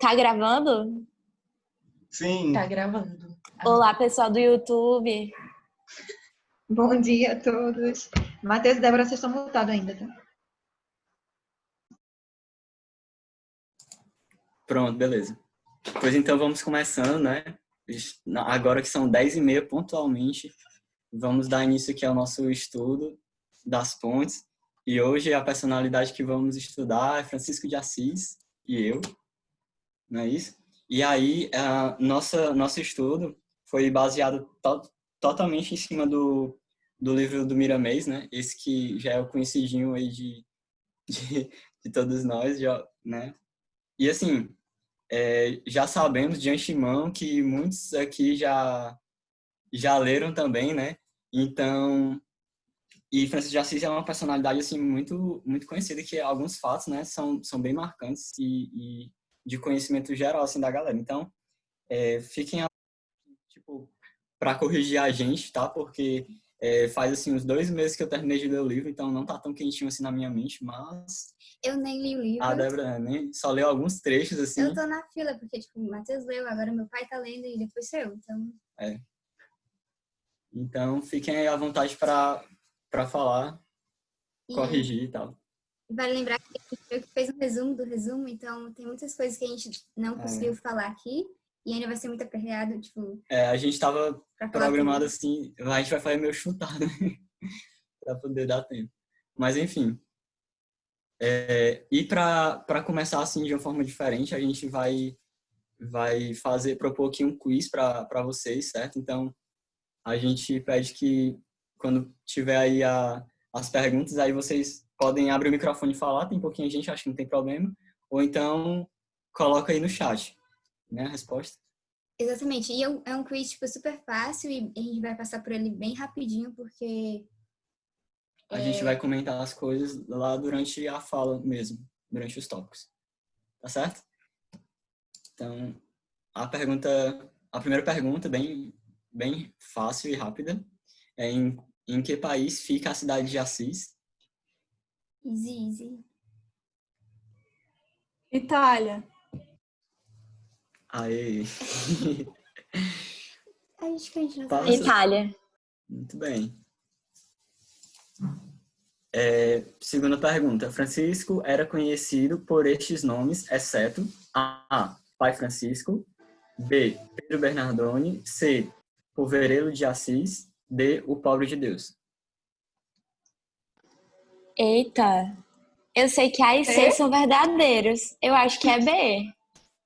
Tá gravando? Sim. Tá gravando. Olá, pessoal do YouTube. Bom dia a todos. Matheus e Débora, vocês estão voltados ainda, tá? Pronto, beleza. Pois então vamos começando, né? Agora que são 10 e meia pontualmente, vamos dar início aqui ao nosso estudo das pontes. E hoje a personalidade que vamos estudar é Francisco de Assis e eu, não é isso? E aí, a nossa, nosso estudo foi baseado to totalmente em cima do, do livro do Miramês, né? Esse que já é o conhecidinho aí de, de, de todos nós, já, né? E assim, é, já sabemos de antemão que muitos aqui já, já leram também, né? Então, e Francisco de Assis é uma personalidade assim muito muito conhecida que alguns fatos, né, são são bem marcantes e, e de conhecimento geral assim da galera. Então, é, fiquem tipo para corrigir a gente, tá? Porque é, faz assim uns dois meses que eu terminei de ler o livro, então não tá tão quentinho assim na minha mente, mas eu nem li o livro. A Débora nem só leu alguns trechos assim. Eu tô na fila porque tipo o Matheus leu, agora meu pai tá lendo e depois sou eu, então. É. Então fiquem aí à vontade para para falar, e corrigir e tal. Vale lembrar que fez um resumo do resumo, então tem muitas coisas que a gente não é. conseguiu é. falar aqui e ainda vai ser muito aperreado, tipo... É, a gente tava programado assim, a gente vai fazer meio chutado, né? para poder dar tempo. Mas enfim. É, e para começar assim de uma forma diferente, a gente vai vai fazer propor aqui um quiz para vocês, certo? Então, a gente pede que quando tiver aí a, as perguntas, aí vocês podem abrir o microfone e falar, tem pouquinho gente, acho que não tem problema, ou então coloca aí no chat, né, a resposta. Exatamente, e é um, é um quiz tipo, super fácil e a gente vai passar por ele bem rapidinho, porque... A é... gente vai comentar as coisas lá durante a fala mesmo, durante os tópicos, tá certo? Então, a pergunta, a primeira pergunta, bem, bem fácil e rápida, é em em que país fica a cidade de Assis? Easy, easy. Itália. Aê. Acho que a gente não Passa. Itália. Muito bem. É, segunda pergunta. Francisco era conhecido por estes nomes, exceto A. Pai Francisco. B. Pedro Bernardoni. C. Poverelo de Assis de O Pobre de Deus? Eita, eu sei que A e C é? são verdadeiros. Eu acho que é B.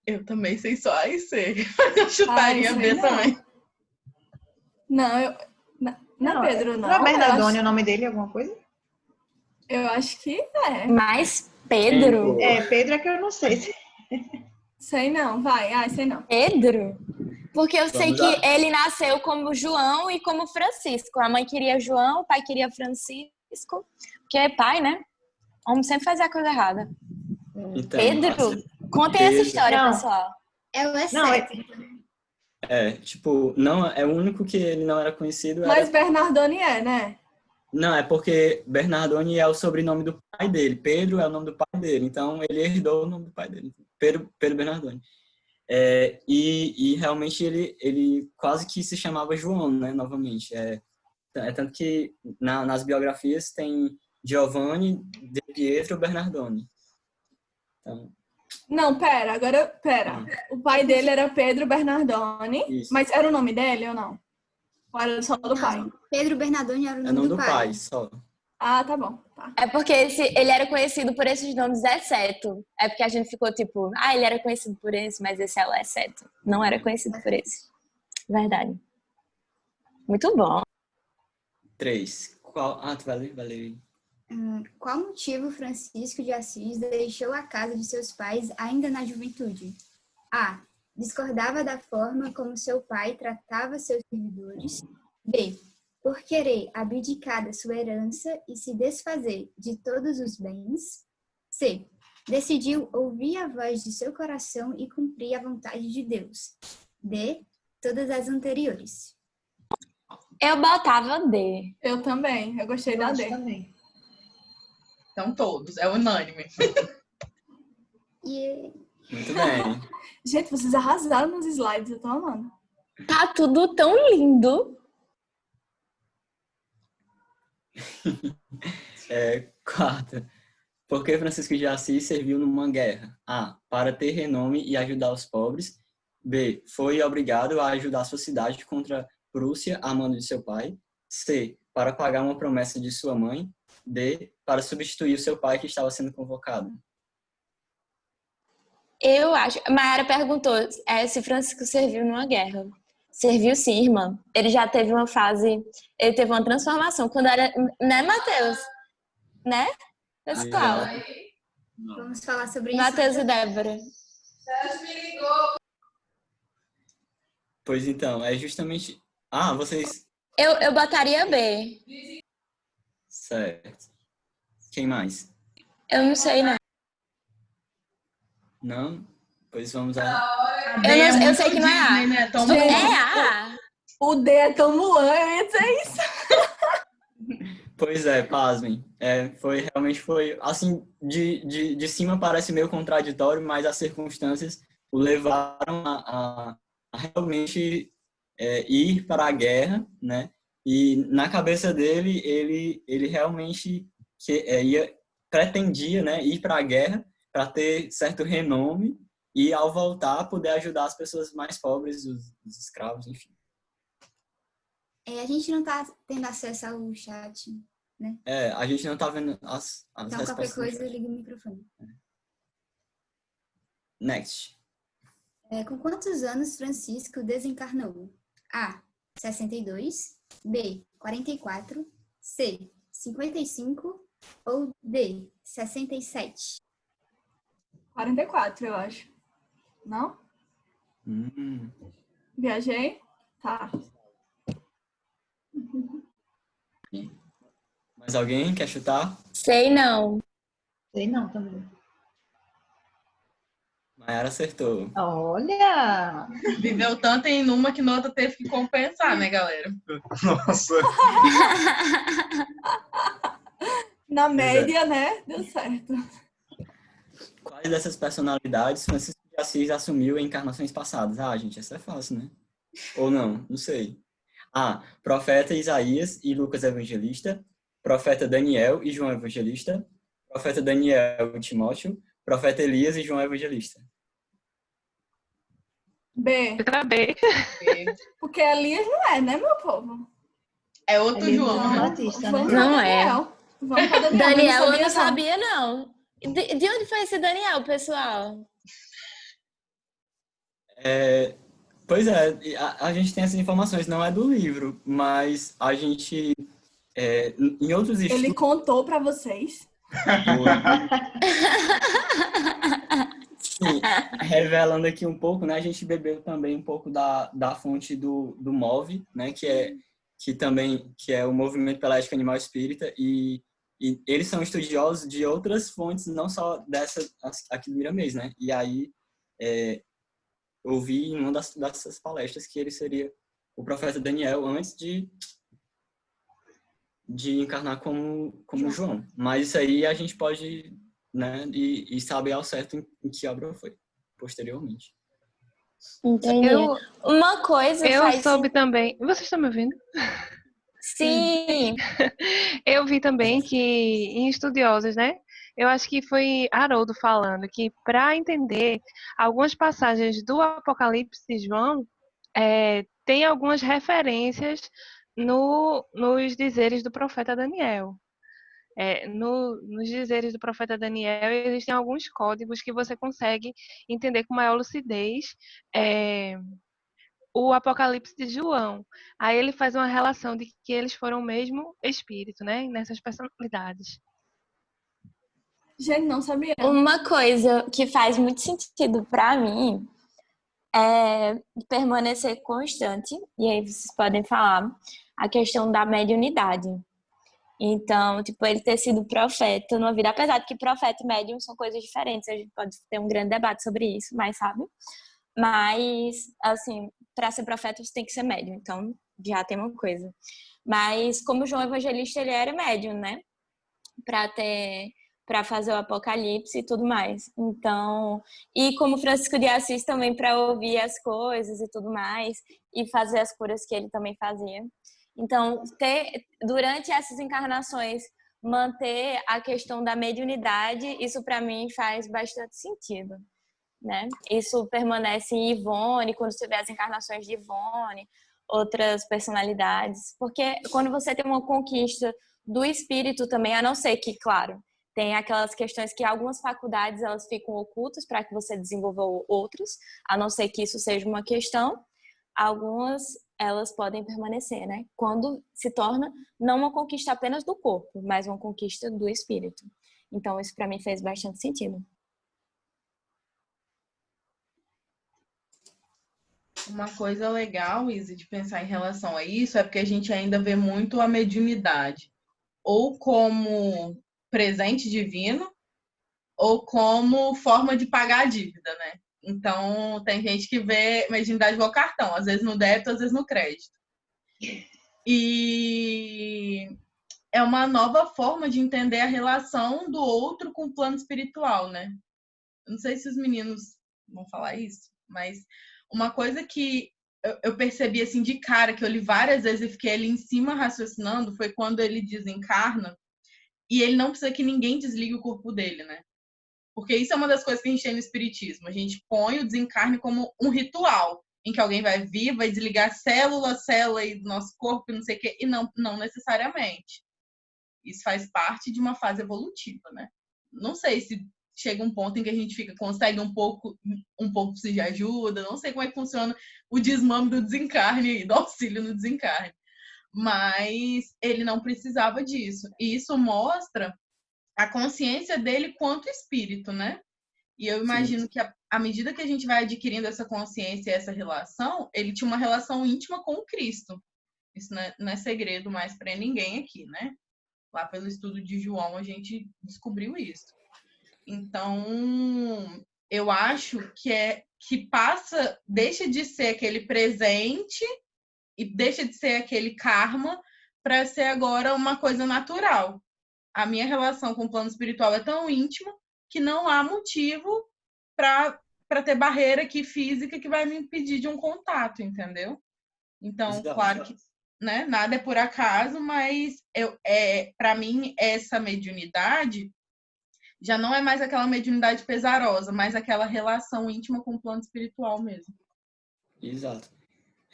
Eu também sei só A e C. Eu chutaria ah, B não. também. Não, eu... Não, não, é Pedro, não. Não é Bernardone acho... o nome dele, alguma coisa? Eu acho que é. Mas Pedro? É, Pedro é que eu não sei. Sei não, vai. Ah, sei não. Pedro? Porque eu Vamos sei que lá. ele nasceu como João e como Francisco. A mãe queria João, o pai queria Francisco. Porque é pai, né? O homem sempre faz a coisa errada. Então, Pedro, contem Pedro. essa história, não. pessoal. É o não, é... é, tipo, não, é o único que ele não era conhecido. Era... Mas Bernardoni é, né? Não, é porque Bernardoni é o sobrenome do pai dele. Pedro é o nome do pai dele. Então, ele herdou o nome do pai dele. Pedro, Pedro Bernardoni. É, e, e, realmente ele, ele quase que se chamava João, né, novamente. É, é tanto que na, nas biografias tem Giovanni, De Pietro Bernardoni. Então, não, pera, agora, pera. Ah. O pai dele era Pedro Bernardoni, Isso. mas era o nome dele ou não? Ou era só do pai? Pedro Bernardoni era o nome, é o nome do, do pai. pai só. Ah, tá bom. Tá. É porque esse, ele era conhecido por esses nomes exceto. É porque a gente ficou tipo, ah, ele era conhecido por esse, mas esse é o exceto. Não era conhecido por esse. Verdade. Muito bom. Três. Qual... Ah, tu valeu, valeu. Hum, qual motivo Francisco de Assis deixou a casa de seus pais ainda na juventude? A. Discordava da forma como seu pai tratava seus servidores. B por querer abdicar da sua herança e se desfazer de todos os bens. C. Decidiu ouvir a voz de seu coração e cumprir a vontade de Deus. D. Todas as anteriores. Eu botava D. Eu também. Eu gostei eu da D. Também. Então todos. É unânime. E Muito bem. Gente, vocês arrasaram nos slides, eu tô amando. Tá tudo tão lindo. É, quarta. Por que Francisco de Assis serviu numa guerra? A. Para ter renome e ajudar os pobres. B. Foi obrigado a ajudar sua cidade contra Prússia a mando de seu pai. C. Para pagar uma promessa de sua mãe. D. Para substituir o seu pai que estava sendo convocado. Eu acho. Mayara perguntou é, se Francisco serviu numa guerra. Serviu sim, irmã. Ele já teve uma fase, ele teve uma transformação quando era, né, Matheus? Né? Pessoal, Vamos falar sobre isso. Matheus e Débora. Pois então, é justamente... Ah, vocês... Eu, eu botaria B. Certo. Quem mais? Eu não sei, não. Não? Pois vamos a... Eu, não, eu sei que não é A. Disney, né? Tom É A. O D é tão Mulan, eu ia dizer isso. Pois é, pasmem. É, foi, realmente foi, assim, de, de, de cima parece meio contraditório, mas as circunstâncias o levaram a, a, a realmente é, ir para a guerra, né? E na cabeça dele, ele, ele realmente que, é, ia, pretendia né, ir para a guerra para ter certo renome e, ao voltar, poder ajudar as pessoas mais pobres, os, os escravos, enfim. É, a gente não tá tendo acesso ao chat. É, a gente não tá vendo as, as Então, qualquer coisa, liga o microfone. Next. É, com quantos anos Francisco desencarnou? A. 62. B. 44. C. 55. Ou D. 67. 44, eu acho. Não? Hum. Viajei? Tá. Mais alguém quer chutar? Sei não. Sei não também. Mayara acertou. Olha! Viveu tanto em uma que na outra teve que compensar, né, galera? Nossa, Na é. média, né? Deu certo. Quais dessas personalidades Francisco de Assis assumiu em encarnações passadas? Ah, gente, essa é fácil, né? Ou não? Não sei. A. Profeta Isaías e Lucas Evangelista. Profeta Daniel e João Evangelista. Profeta Daniel e Timóteo. Profeta Elias e João Evangelista. B. Letra B. Porque Elias não é, né, meu povo? É outro Ele João, não né? Batista, né? Não é. Daniel. Vamos pra Daniel. Daniel, eu não sabia, não. De, de onde foi esse Daniel, pessoal? É, pois é, a, a gente tem essas informações, não é do livro, mas a gente, é, em outros estudos... Ele contou pra vocês. Sim, revelando aqui um pouco, né? A gente bebeu também um pouco da, da fonte do, do MOVE, né? Que é que também que é o Movimento pela Ética Animal Espírita e, e eles são estudiosos de outras fontes, não só dessa aqui do Miramês, né? E aí é, eu vi em uma das, dessas palestras que ele seria o profeta Daniel antes de de encarnar como como João. Mas isso aí a gente pode né, e, e saber ao certo em, em que obra foi, posteriormente. Entendi. Eu, Uma coisa eu faz... soube também. Vocês estão me ouvindo? Sim. Eu vi também que em estudiosos, né? Eu acho que foi Haroldo falando que para entender algumas passagens do Apocalipse de João, é, tem algumas referências no, nos dizeres do profeta Daniel. É, no, nos dizeres do profeta Daniel, existem alguns códigos que você consegue entender com maior lucidez é, o Apocalipse de João. Aí ele faz uma relação de que eles foram o mesmo espírito, né? Nessas personalidades. Gente, não sabia. Uma coisa que faz muito sentido pra mim é permanecer constante, e aí vocês podem falar, a questão da mediunidade. Então, tipo, ele ter sido profeta numa vida, apesar de que profeta e médium são coisas diferentes, a gente pode ter um grande debate sobre isso, mas sabe? Mas, assim, para ser profeta você tem que ser médium, então já tem uma coisa. Mas, como João Evangelista, ele era médium, né? Para ter para fazer o apocalipse e tudo mais. Então, e como Francisco de Assis também para ouvir as coisas e tudo mais e fazer as curas que ele também fazia. Então, ter durante essas encarnações manter a questão da mediunidade, isso para mim faz bastante sentido, né? Isso permanece em Ivone, quando você vê as encarnações de Ivone, outras personalidades, porque quando você tem uma conquista do espírito também, a não ser que, claro, tem aquelas questões que algumas faculdades elas ficam ocultas para que você desenvolva outras, a não ser que isso seja uma questão. Algumas elas podem permanecer, né? Quando se torna não uma conquista apenas do corpo, mas uma conquista do espírito. Então isso para mim fez bastante sentido. Uma coisa legal, Izzy, de pensar em relação a isso é porque a gente ainda vê muito a mediunidade ou como presente divino ou como forma de pagar a dívida, né? Então, tem gente que vê mediunidade igual cartão, às vezes no débito, às vezes no crédito. E é uma nova forma de entender a relação do outro com o plano espiritual, né? Não sei se os meninos vão falar isso, mas uma coisa que eu percebi assim de cara, que eu li várias vezes e fiquei ali em cima raciocinando, foi quando ele desencarna e ele não precisa que ninguém desligue o corpo dele, né? Porque isso é uma das coisas que a gente tem no espiritismo. A gente põe o desencarne como um ritual, em que alguém vai vir, vai desligar célula, célula do nosso corpo, não sei o quê, e não, não necessariamente. Isso faz parte de uma fase evolutiva, né? Não sei se chega um ponto em que a gente fica consegue um pouco um pouco de ajuda, não sei como é que funciona o desmame do desencarne, do auxílio no desencarne mas ele não precisava disso. E isso mostra a consciência dele quanto espírito, né? E eu imagino Sim. que à medida que a gente vai adquirindo essa consciência e essa relação, ele tinha uma relação íntima com o Cristo. Isso não é, não é segredo mais para ninguém aqui, né? Lá pelo estudo de João a gente descobriu isso. Então, eu acho que é que passa, deixa de ser aquele presente e deixa de ser aquele karma para ser agora uma coisa natural. A minha relação com o plano espiritual é tão íntima que não há motivo para ter barreira aqui física que vai me impedir de um contato, entendeu? Então, Exato. claro que né, nada é por acaso, mas eu, é, para mim essa mediunidade já não é mais aquela mediunidade pesarosa, mas aquela relação íntima com o plano espiritual mesmo. Exato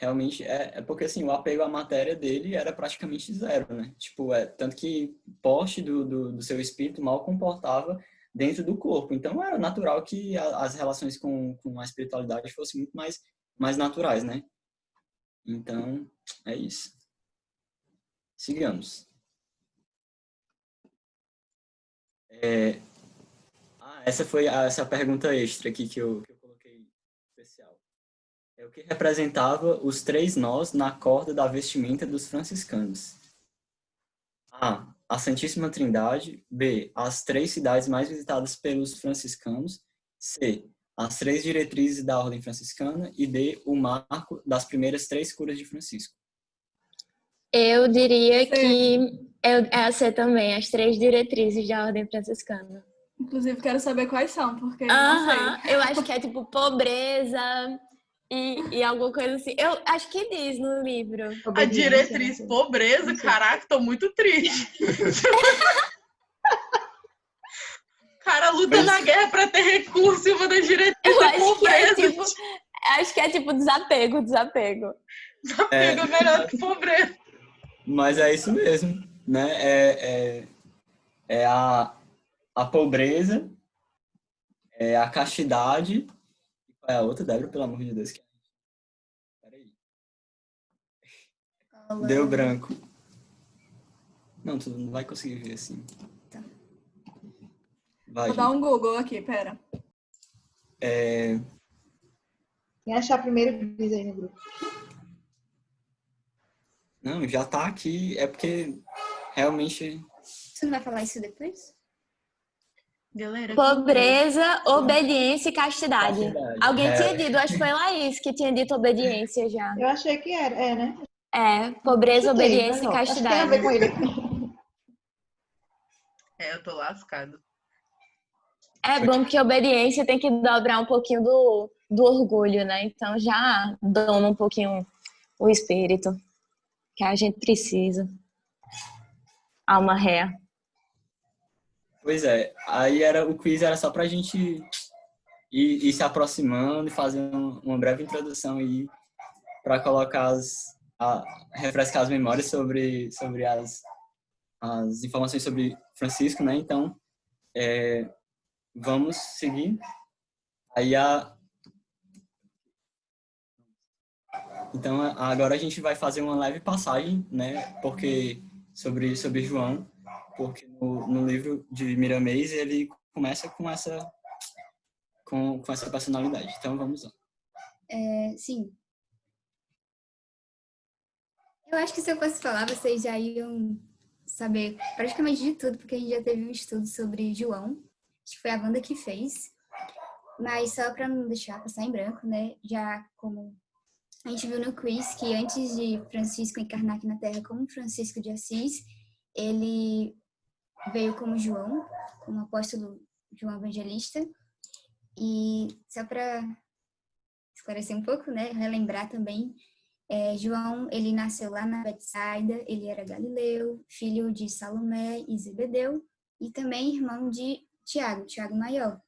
realmente é, é, porque assim o apego à matéria dele era praticamente zero, né? Tipo, é tanto que porte do, do, do, seu espírito mal comportava dentro do corpo. Então era natural que a, as relações com, com a espiritualidade fossem muito mais mais naturais, né? Então é isso. Sigamos. É, ah, essa foi a, essa pergunta extra aqui que eu é o que representava os três nós na corda da vestimenta dos franciscanos. A. A Santíssima Trindade. B. As três cidades mais visitadas pelos franciscanos. C. As três diretrizes da Ordem Franciscana. E D. O marco das primeiras três curas de Francisco. Eu diria que é a C também, as três diretrizes da Ordem Franciscana. Inclusive, quero saber quais são, porque uh -huh. não sei. Eu acho que é tipo pobreza, e, e alguma coisa assim. Eu acho que diz no livro. A diretriz né? pobreza, caraca, tô muito triste. cara luta na guerra para ter recurso e uma das diretrizes Eu é acho pobreza. Que é tipo, acho que é tipo desapego, desapego. Desapego é, é melhor que pobreza. Mas é isso mesmo, né? É, é, é a, a pobreza, é a castidade é a outra, Débora, pelo amor de Deus. Peraí. Olá. Deu branco. Não, tu não vai conseguir ver assim. Tá. Vai, Vou gente. dar um Google aqui, pera. É... Quem achar primeiro, diz aí no grupo. Não, já tá aqui. É porque realmente... Você não vai falar isso depois? Galera, Pobreza, obediência e castidade. castidade. Alguém é. tinha dito, acho que foi Laís que tinha dito obediência já. Eu achei que era, é, né? É, pobreza, obediência e castidade. É, eu tô lascado. É bom que a obediência tem que dobrar um pouquinho do, do orgulho, né? Então já doma um pouquinho o espírito que a gente precisa. Alma ré. Pois é, aí era o quiz era só pra gente ir, ir se aproximando e fazer uma breve introdução aí para colocar as a, refrescar as memórias sobre sobre as as informações sobre Francisco, né? Então, é, vamos seguir. Aí a Então, agora a gente vai fazer uma leve passagem, né? Porque sobre sobre João, porque no, no livro de Miramês ele começa com essa com, com essa personalidade. Então, vamos lá. É, sim. Eu acho que se eu fosse falar, vocês já iam saber praticamente de tudo, porque a gente já teve um estudo sobre João. Que foi a Wanda que fez. Mas só para não deixar passar em branco, né? Já como a gente viu no quiz que antes de Francisco encarnar aqui na Terra como Francisco de Assis, ele veio como João, como apóstolo João Evangelista. E só para esclarecer um pouco, né, relembrar também, é, João, ele nasceu lá na Betsaida, ele era galileu, filho de Salomé e Zebedeu, e também irmão de Tiago, Tiago Maior.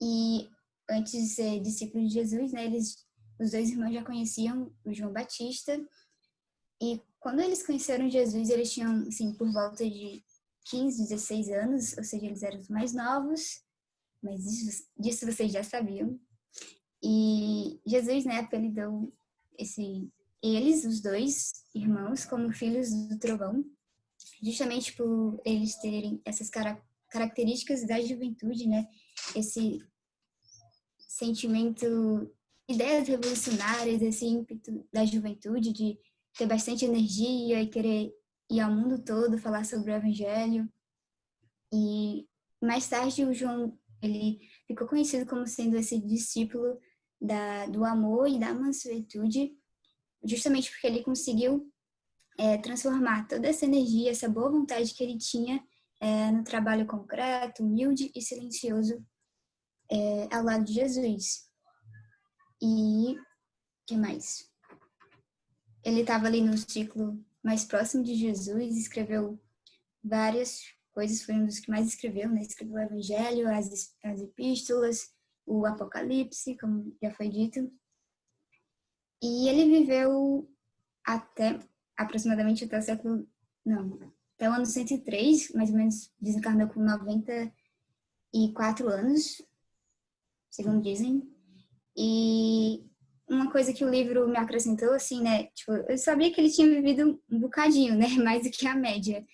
E antes de ser discípulo de Jesus, né, eles, os dois irmãos já conheciam o João Batista, e quando eles conheceram Jesus, eles tinham, assim, por volta de 15, 16 anos, ou seja, eles eram os mais novos, mas disso, disso vocês já sabiam. E Jesus, né, apelidou esse, eles, os dois irmãos, como filhos do trovão, justamente por eles terem essas cara características da juventude, né? Esse sentimento, ideias revolucionárias, esse ímpeto da juventude de ter bastante energia e querer ir ao mundo todo falar sobre o evangelho. E mais tarde o João ele ficou conhecido como sendo esse discípulo da, do amor e da mansuetude, justamente porque ele conseguiu é, transformar toda essa energia, essa boa vontade que ele tinha é, no trabalho concreto, humilde e silencioso é, ao lado de Jesus. E que mais? Ele estava ali no ciclo mais próximo de Jesus, escreveu várias coisas, foi um dos que mais escreveu, né? Escreveu o Evangelho, as, as epístolas, o Apocalipse, como já foi dito. E ele viveu até aproximadamente até o século, não, até o ano 103, mais ou menos desencarnou com 94 anos, segundo dizem. E uma coisa que o livro me acrescentou, assim, né, tipo, eu sabia que ele tinha vivido um bocadinho, né, mais do que a média.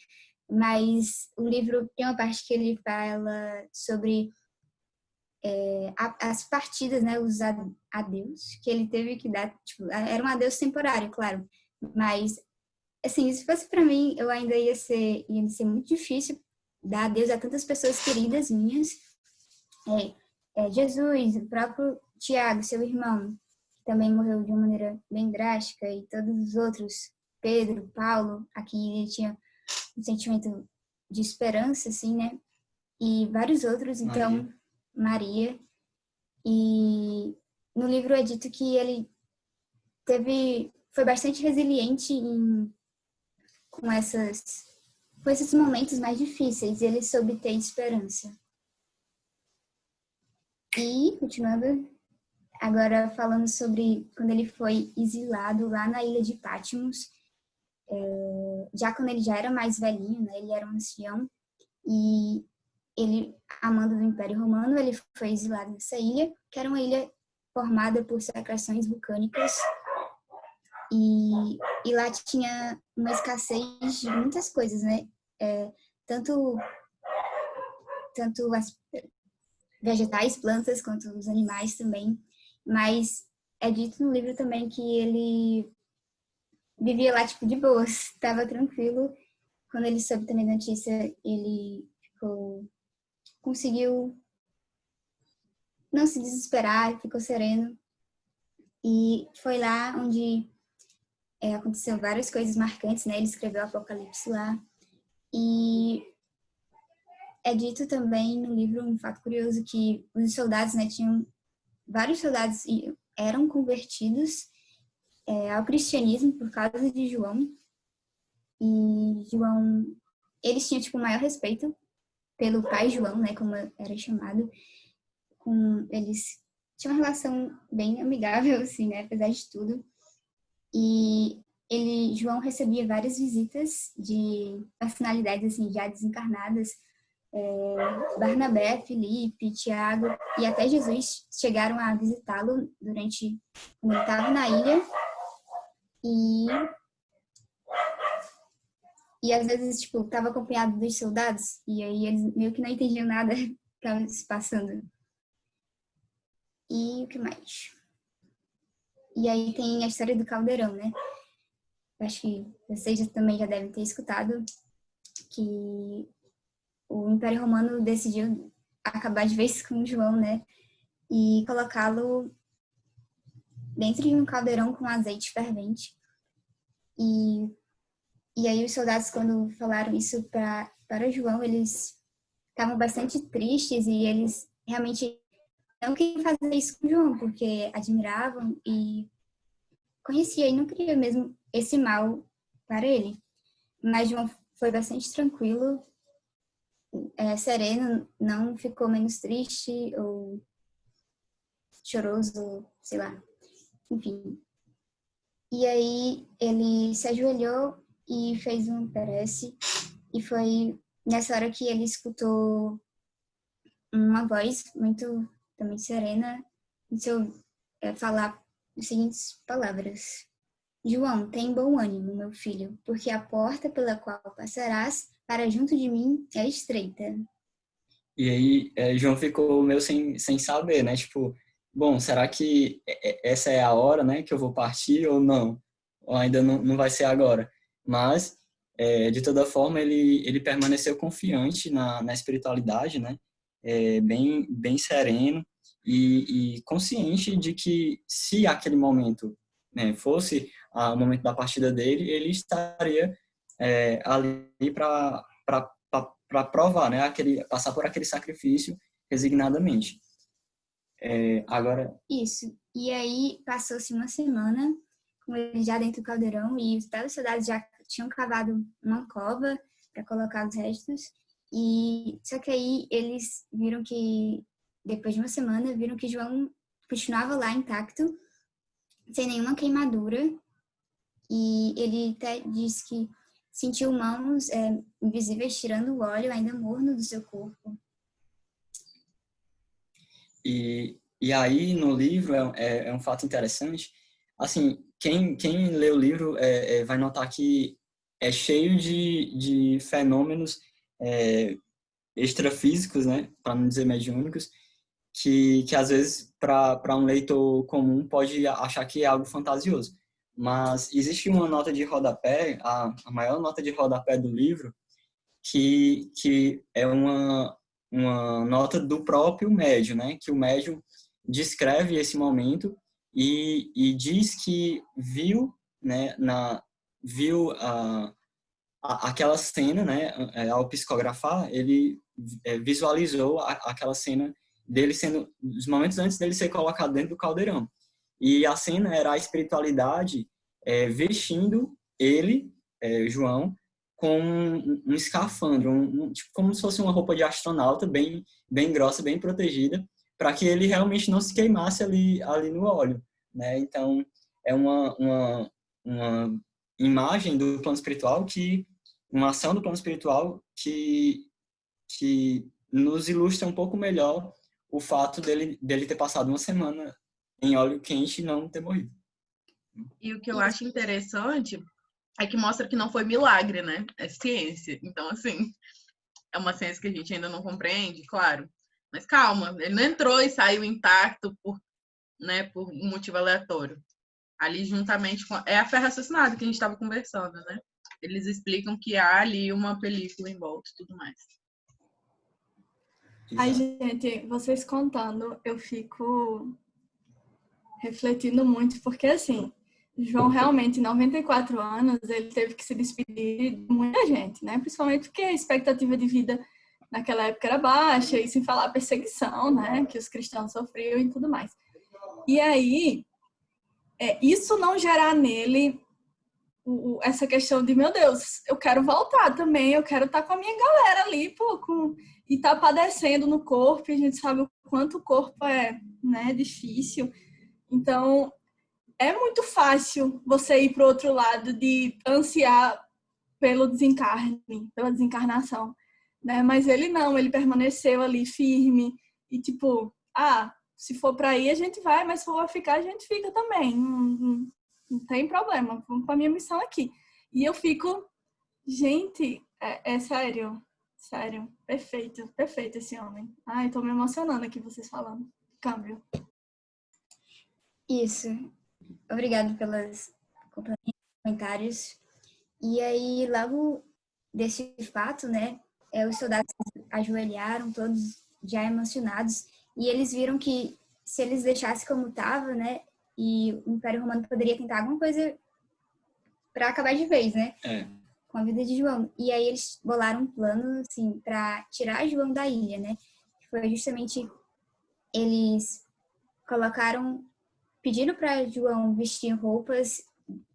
Mas o livro tem uma parte que ele fala sobre é, as partidas, né, os adeus que ele teve que dar, tipo, era um adeus temporário, claro, mas assim, se fosse para mim, eu ainda ia ser, ia ser muito difícil dar adeus a tantas pessoas queridas minhas, é, é, Jesus, o próprio Tiago, seu irmão, também morreu de uma maneira bem drástica, e todos os outros, Pedro, Paulo, aqui ele tinha um sentimento de esperança, assim, né? E vários outros, então, Maria. Maria. E no livro é dito que ele teve, foi bastante resiliente em, com, essas, com esses momentos mais difíceis, e ele soube ter esperança. E, continuando, agora falando sobre quando ele foi exilado lá na ilha de Patmos, é, já quando ele já era mais velhinho, né, ele era um ancião, e ele, amando do Império Romano, ele foi exilado nessa ilha, que era uma ilha formada por secreções vulcânicas, e, e lá tinha uma escassez de muitas coisas, né? É, tanto, tanto as vegetais, plantas, quanto os animais também, mas é dito no livro também que ele vivia lá, tipo, de boas, tava tranquilo. Quando ele soube também da notícia, ele ficou, conseguiu não se desesperar, ficou sereno. E foi lá onde é, aconteceram várias coisas marcantes, né? Ele escreveu o Apocalipse lá. E é dito também no livro um fato curioso que os soldados, né, tinham vários soldados eram convertidos é, ao cristianismo por causa de João. E João, eles tinham tipo maior respeito pelo pai João, né, como era chamado. Com eles tinham uma relação bem amigável, assim, né, apesar de tudo. E ele, João recebia várias visitas de personalidades assim já desencarnadas. É, Barnabé, Felipe, Tiago e até Jesus chegaram a visitá-lo durante quando estava na ilha. E e às vezes tipo estava acompanhado dos soldados e aí eles meio que não entendiam nada que estava se passando. E o que mais? E aí tem a história do caldeirão né? Acho que vocês também já devem ter escutado, que o Império Romano decidiu acabar de vez com João, né? E colocá-lo dentro de um caldeirão com azeite fervente. E, e aí os soldados, quando falaram isso pra, para João, eles estavam bastante tristes e eles realmente não queriam fazer isso com João, porque admiravam e conhecia e não queria mesmo esse mal para ele. Mas João foi bastante tranquilo, é, sereno, não ficou menos triste ou choroso, sei lá. Enfim. E aí ele se ajoelhou e fez um prece. E foi nessa hora que ele escutou uma voz muito também serena, em seu é, falar as seguintes palavras. João, tem bom ânimo, meu filho, porque a porta pela qual passarás para junto de mim é estreita. E aí, é, João ficou meio sem, sem saber, né? Tipo, bom, será que essa é a hora, né, que eu vou partir ou não? Ou ainda não, não vai ser agora? Mas, é, de toda forma, ele, ele permaneceu confiante na, na espiritualidade, né? É, bem, bem sereno e, e, consciente de que se aquele momento né, fosse o momento da partida dele, ele estaria é, ali para provar, né, aquele, passar por aquele sacrifício resignadamente. É, agora... Isso. E aí passou-se uma semana com ele já dentro do caldeirão e os soldados já tinham cavado uma cova para colocar os restos. E só que aí eles viram que depois de uma semana viram que João continuava lá intacto, sem nenhuma queimadura e ele até disse que sentiu mãos é, invisíveis tirando o óleo ainda morno do seu corpo. E, e aí no livro é, é, é um fato interessante. Assim, quem, quem lê o livro é, é vai notar que é cheio de, de fenômenos é, extrafísicos, né, para não dizer mediúnicos, que, que às vezes para um leitor comum pode achar que é algo fantasioso. Mas existe uma nota de rodapé, a, a maior nota de rodapé do livro, que, que é uma, uma nota do próprio médium, né? Que o médium descreve esse momento e, e diz que viu, né, na, viu a, a, aquela cena, né, é, ao psicografar, ele é, visualizou a, aquela cena dele sendo, os momentos antes dele ser colocado dentro do caldeirão. E a cena era a espiritualidade é, vestindo ele, é, João, com um, um escafandro, um, um, tipo, como se fosse uma roupa de astronauta, bem, bem grossa, bem protegida, para que ele realmente não se queimasse ali, ali no óleo. Né? Então, é uma, uma, uma imagem do plano espiritual que, uma ação do plano espiritual que, que nos ilustra um pouco melhor o fato dele, dele ter passado uma semana em óleo quente e não ter morrido. E o que eu acho interessante é que mostra que não foi milagre, né? É ciência. Então, assim, é uma ciência que a gente ainda não compreende, claro. Mas calma, ele não entrou e saiu intacto por, né, por um motivo aleatório. Ali, juntamente com. É a ferra assassinada que a gente estava conversando, né? Eles explicam que há ali uma película em volta e tudo mais. Ai, gente, vocês contando, eu fico refletindo muito, porque assim, João realmente, em 94 anos, ele teve que se despedir de muita gente, né? Principalmente porque a expectativa de vida naquela época era baixa, e sem falar a perseguição, né, que os cristãos sofriam e tudo mais. E aí, é, isso não gerar nele o, essa questão de, meu Deus, eu quero voltar também, eu quero estar tá com a minha galera ali, pô, com, e tá padecendo no corpo, e a gente sabe o quanto o corpo é, né, difícil. Então, é muito fácil você ir para o outro lado de ansiar pelo desencarne, pela desencarnação, né? Mas ele não, ele permaneceu ali firme e tipo, ah, se for para ir a gente vai, mas se for ficar a gente fica também, não, não, tem problema, vamos para minha missão aqui. E eu fico, gente, é, é sério, sério, perfeito, perfeito esse homem. Ai, tô me emocionando aqui vocês falando. Câmbio. Isso. Obrigado pelos comentários. E aí, logo desse fato, né, é, os soldados ajoelharam, todos já emocionados, e eles viram que se eles deixassem como estava, né, e o Império Romano poderia tentar alguma coisa para acabar de vez, né? É. Com a vida de João. E aí eles bolaram um plano, assim, para tirar João da ilha, né? Foi justamente eles colocaram, pediram para João vestir roupas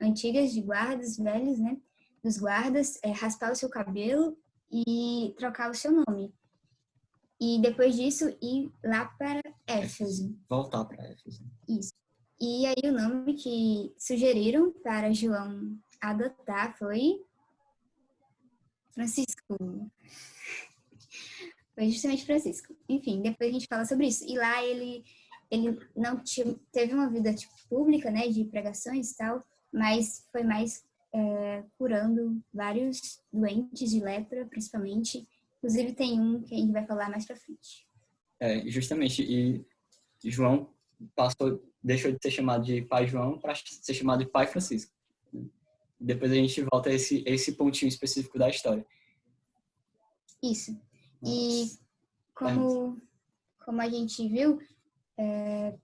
antigas de guardas velhos, né? dos guardas, é, raspar o seu cabelo e trocar o seu nome. E depois disso, ir lá para Éfeso. Voltar para Éfeso. Isso. E aí o nome que sugeriram para João adotar foi Francisco. Foi justamente Francisco. Enfim, depois a gente fala sobre isso. E lá ele, ele não tinha, teve uma vida tipo, pública, né, de pregações e tal, mas foi mais é, curando vários doentes de lepra, principalmente. Inclusive tem um que a gente vai falar mais para frente. É, justamente. E João passou, deixou de ser chamado de Pai João para ser chamado de Pai Francisco. Depois a gente volta a esse, esse pontinho específico da história. Isso. E como, como a gente viu, é,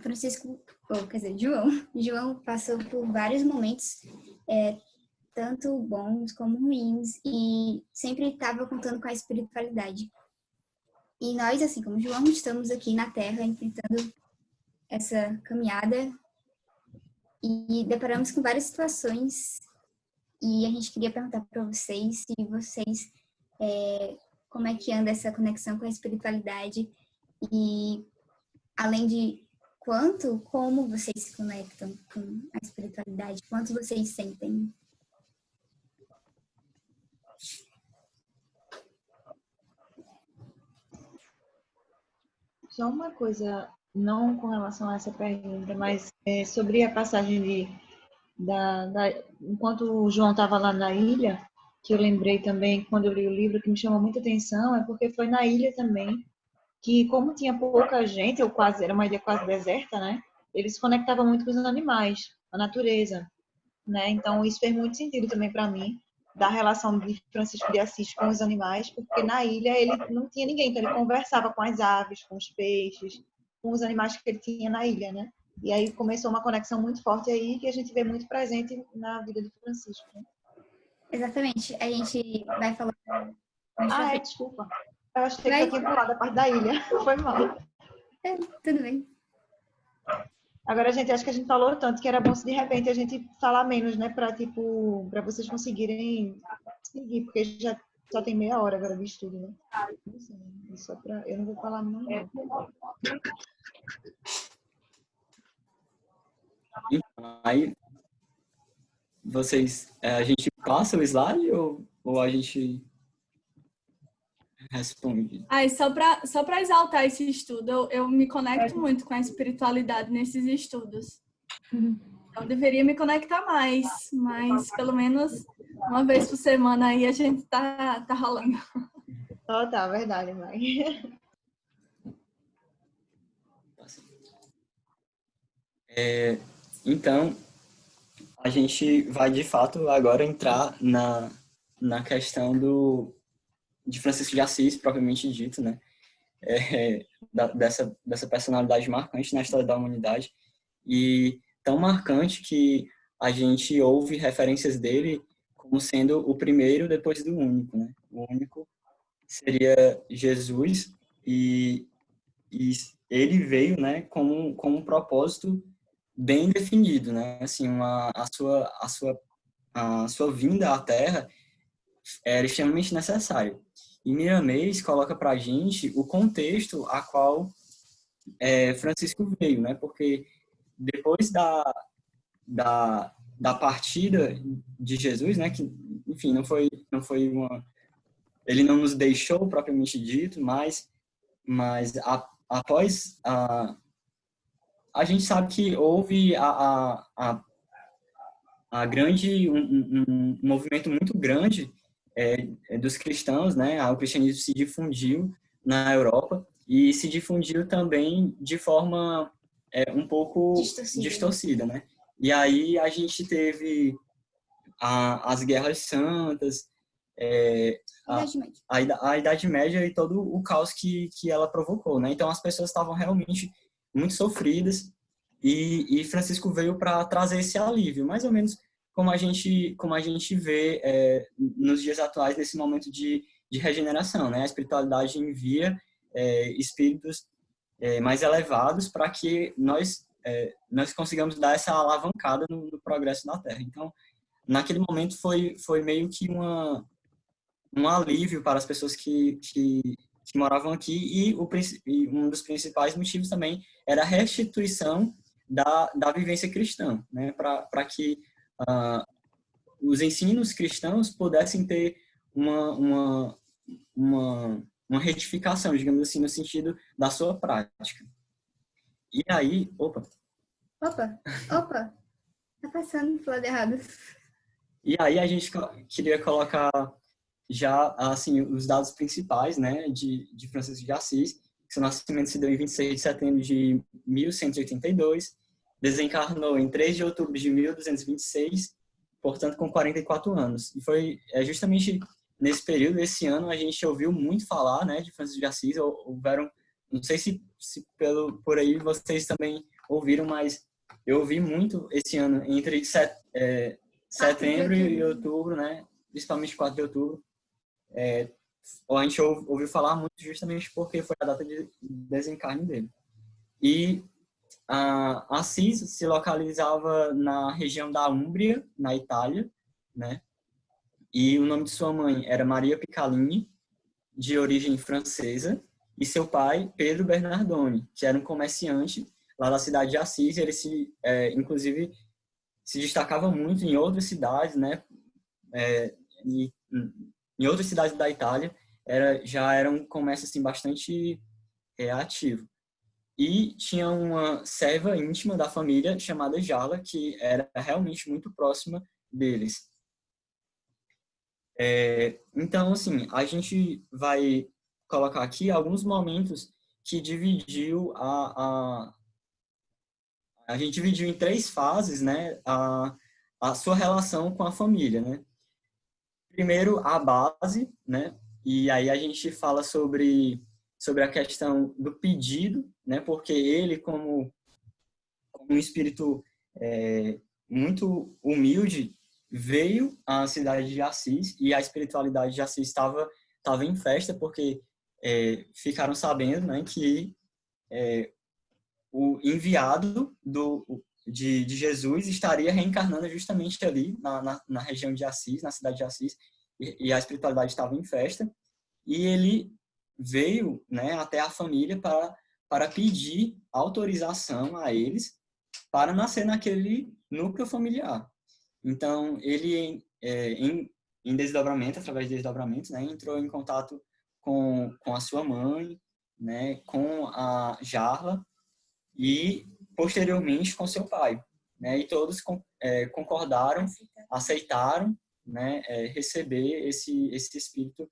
Francisco, ou, quer dizer, João, João passou por vários momentos, é, tanto bons como ruins, e sempre estava contando com a espiritualidade. E nós, assim como João, estamos aqui na Terra enfrentando essa caminhada e deparamos com várias situações e a gente queria perguntar para vocês se vocês é, como é que anda essa conexão com a espiritualidade e além de quanto, como vocês se conectam com a espiritualidade, quanto vocês sentem. Só uma coisa, não com relação a essa pergunta, mas é, sobre a passagem de, da, da, enquanto o João estava lá na ilha, que eu lembrei também quando eu li o livro que me chamou muita atenção, é porque foi na ilha também que como tinha pouca gente, ou quase era uma ilha quase deserta, né? Eles se conectavam muito com os animais, a natureza, né? Então isso fez muito sentido também para mim da relação de Francisco de Assis com os animais, porque na ilha ele não tinha ninguém, então ele conversava com as aves, com os peixes, com os animais que ele tinha na ilha, né? E aí começou uma conexão muito forte aí que a gente vê muito presente na vida de Francisco. Né? Exatamente. A gente vai falar. Ah, é, desculpa. Eu achei que eu tinha pulado a parte da ilha. Foi mal. É, tudo bem. Agora, gente, acho que a gente falou tanto que era bom se de repente a gente falar menos, né? Pra, tipo, pra vocês conseguirem seguir, porque já só tem meia hora agora de estudo, né? É só pra... Eu não vou falar mais. Então, aí, vocês, é, a gente passa o slide ou, ou a gente responde. Ai, só para só exaltar esse estudo, eu, eu me conecto é. muito com a espiritualidade nesses estudos. Uhum. Eu deveria me conectar mais, mas pelo menos uma vez por semana aí a gente tá, tá rolando. Oh, tá, verdade, mãe. É, então, a gente vai de fato agora entrar na, na questão do, de Francisco de Assis, propriamente dito, né? É, da, dessa, dessa personalidade marcante na história da humanidade e tão marcante que a gente ouve referências dele como sendo o primeiro depois do único, né? O único seria Jesus e, e ele veio, né, com, com um propósito bem definido, né? Assim, uma, a sua a sua a sua vinda à Terra era extremamente necessária. E Miramês coloca para a gente o contexto a qual é, Francisco veio, né? Porque depois da, da, da partida de Jesus, né? Que, enfim, não foi, não foi uma... Ele não nos deixou, propriamente dito, mas, mas a, após a... A gente sabe que houve a, a, a, a grande... Um, um, um movimento muito grande é, é, dos cristãos, né? O cristianismo se difundiu na Europa e se difundiu também de forma é, um pouco distorcida. distorcida, né? E aí a gente teve a, as guerras santas, é, a, a, a, Idade Média e todo o caos que, que ela provocou, né? Então as pessoas estavam realmente muito sofridas e, e Francisco veio para trazer esse alívio, mais ou menos como a gente, como a gente vê é, nos dias atuais, nesse momento de, de regeneração. Né? A espiritualidade envia é, espíritos é, mais elevados para que nós, é, nós consigamos dar essa alavancada no, no, progresso da Terra. Então, naquele momento foi, foi meio que uma, um alívio para as pessoas que, que, que moravam aqui e, o, e um dos principais motivos também era a restituição da, da vivência cristã, né? para que uh, os ensinos cristãos pudessem ter uma, uma, uma, uma retificação, digamos assim, no sentido da sua prática. E aí, opa. Opa, opa, tá passando pro lado errado. E aí a gente queria colocar já, assim, os dados principais, né, de, de Francisco de Assis, que seu nascimento se deu em 26 de setembro de 1182, desencarnou em 3 de outubro de 1226, portanto com 44 anos. E foi é, justamente nesse período, esse ano, a gente ouviu muito falar né, de Francisco de Assis, houveram, não sei se, se pelo, por aí vocês também ouviram, mas eu ouvi muito esse ano, entre set, é, setembro e outubro, né, principalmente 4 de outubro, é, a gente ouviu falar muito justamente porque foi a data de desencarne dele. E Assis se localizava na região da Úmbria, na Itália, né? E o nome de sua mãe era Maria Picalini, de origem francesa, e seu pai, Pedro Bernardoni, que era um comerciante lá da cidade de Assis. Ele se, é, inclusive, se destacava muito em outras cidades, né? É, e, em outras cidades da Itália, era, já era um comércio assim bastante é, ativo. E tinha uma serva íntima da família chamada Jala, que era realmente muito próxima deles. É, então, assim, a gente vai colocar aqui alguns momentos que dividiu a, a a gente dividiu em três fases, né, a, a sua relação com a família, né. Primeiro, a base, né, e aí a gente fala sobre sobre a questão do pedido, né? Porque ele, como, como um espírito é, muito humilde, veio à cidade de Assis e a espiritualidade de Assis estava estava em festa porque é, ficaram sabendo, né, que é, o enviado do de, de, Jesus estaria reencarnando justamente ali na, na, na, região de Assis, na cidade de Assis, e, e a espiritualidade estava em festa. E ele veio né, até a família para, para pedir autorização a eles para nascer naquele núcleo familiar. Então, ele, é, em, em desdobramento, através de desdobramento, né, entrou em contato com, com a sua mãe, né, com a Jarla e, posteriormente, com seu pai. Né, e todos é, concordaram, aceitaram né, é, receber esse, esse espírito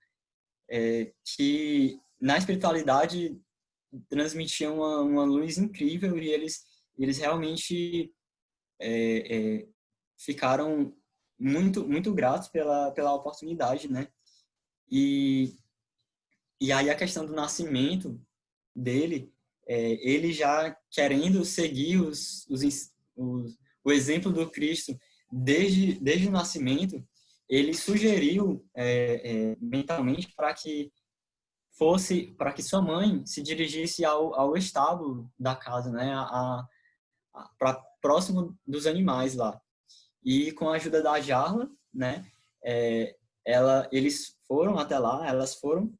é, que na espiritualidade transmitiam uma, uma, luz incrível e eles, eles realmente é, é, ficaram muito, muito gratos pela, pela oportunidade, né? E, e aí a questão do nascimento dele, é, ele já querendo seguir os, os, os, o exemplo do Cristo desde, desde o nascimento, ele sugeriu é, é, mentalmente para que fosse para que sua mãe se dirigisse ao, ao estábulo da casa, né, a, a, pra, próximo dos animais lá. E com a ajuda da Jarla, né, é, ela, eles foram até lá, elas foram.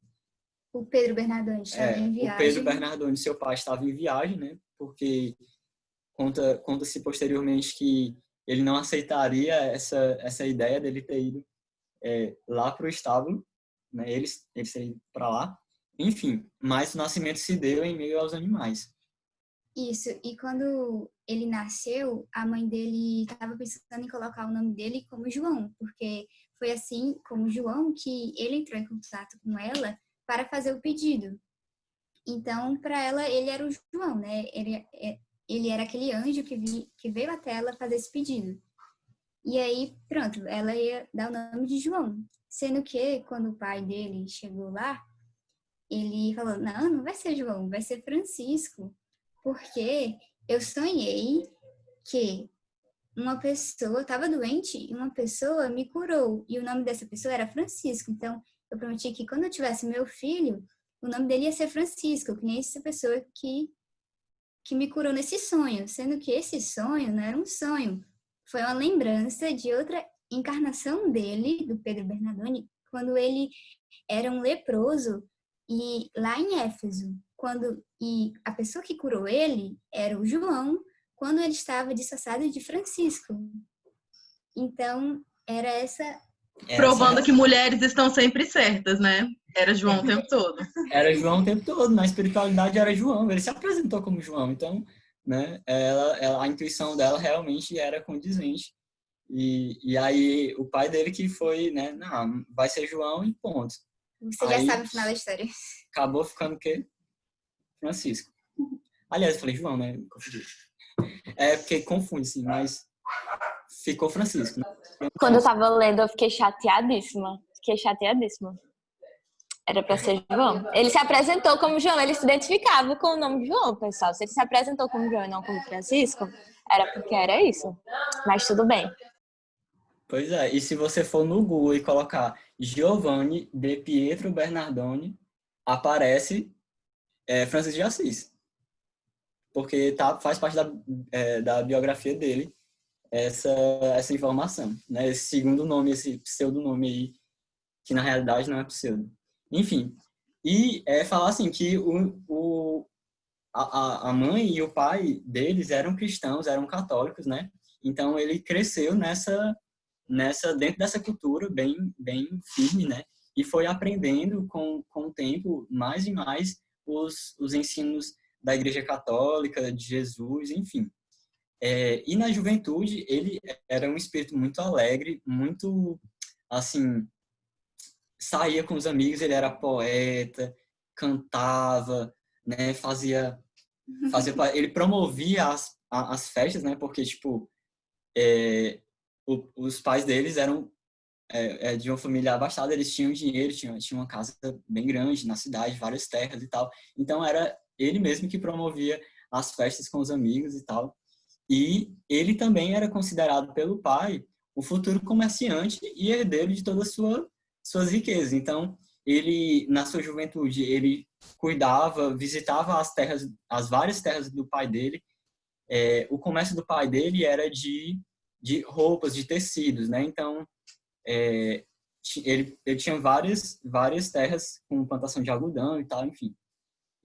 O Pedro Bernardoni estava é, em viagem. O Pedro Bernardoni, seu pai, estava em viagem, né, porque conta conta-se posteriormente que ele não aceitaria essa essa ideia dele ter ido é, lá para o estábulo, né, eles eles terem para lá. Enfim, mas o nascimento se deu em meio aos animais. Isso, e quando ele nasceu, a mãe dele estava pensando em colocar o nome dele como João, porque foi assim, como João, que ele entrou em contato com ela para fazer o pedido. Então, para ela, ele era o João, né? Ele, é, ele era aquele anjo que, vi, que veio até ela fazer esse pedido. E aí, pronto, ela ia dar o nome de João. Sendo que, quando o pai dele chegou lá, ele falou: Não, não vai ser João, vai ser Francisco, porque eu sonhei que uma pessoa estava doente e uma pessoa me curou, e o nome dessa pessoa era Francisco. Então, eu prometi que quando eu tivesse meu filho, o nome dele ia ser Francisco, que nem essa pessoa que, que me curou nesse sonho, sendo que esse sonho não era um sonho, foi uma lembrança de outra encarnação dele, do Pedro Bernardoni, quando ele era um leproso e lá em Éfeso, quando e a pessoa que curou ele era o João, quando ele estava disfarçado de Francisco. Então, era essa Provando que mulheres estão sempre certas, né? Era João o tempo todo. Era João o tempo todo, na espiritualidade era João, ele se apresentou como João, então, né, ela, ela a intuição dela realmente era condizente. E, e aí o pai dele que foi, né, não, vai ser João e ponto. Você Aí, já sabe o final da história. Acabou ficando o quê? Francisco. Aliás, eu falei João, né? Confundi. É porque confunde, sim, mas ficou Francisco. Né? Quando eu tava lendo, eu fiquei chateadíssima. Fiquei chateadíssima. Era pra ser João. Ele se apresentou como João, ele se identificava com o nome de João, pessoal. Se ele se apresentou como João e não como Francisco, era porque era isso. Mas tudo bem. Pois é, e se você for no Google e colocar Giovanni de Pietro Bernardoni, aparece é, Francisco de Assis. Porque tá, faz parte da, é, da biografia dele essa, essa informação. Né? Esse segundo nome, esse pseudonome aí, que na realidade não é pseudo. Enfim, e é falar assim que o, o, a, a mãe e o pai deles eram cristãos, eram católicos, né? Então ele cresceu nessa nessa dentro dessa cultura bem bem firme, né? E foi aprendendo com, com o tempo mais e mais os, os ensinos da Igreja Católica, de Jesus, enfim. É, e na juventude ele era um espírito muito alegre, muito assim saía com os amigos, ele era poeta, cantava, né? Fazia fazia ele promovia as, as festas, né? Porque tipo é, o, os pais deles eram é, é, de uma família abastada, eles tinham dinheiro, tinham, tinham uma casa bem grande na cidade, várias terras e tal. Então era ele mesmo que promovia as festas com os amigos e tal. E ele também era considerado pelo pai o futuro comerciante e herdeiro de todas as sua, suas riquezas. Então, ele, na sua juventude, ele cuidava, visitava as terras, as várias terras do pai dele. É, o comércio do pai dele era de de roupas, de tecidos, né? Então, é, ele, ele tinha várias, várias terras com plantação de algodão e tal, enfim.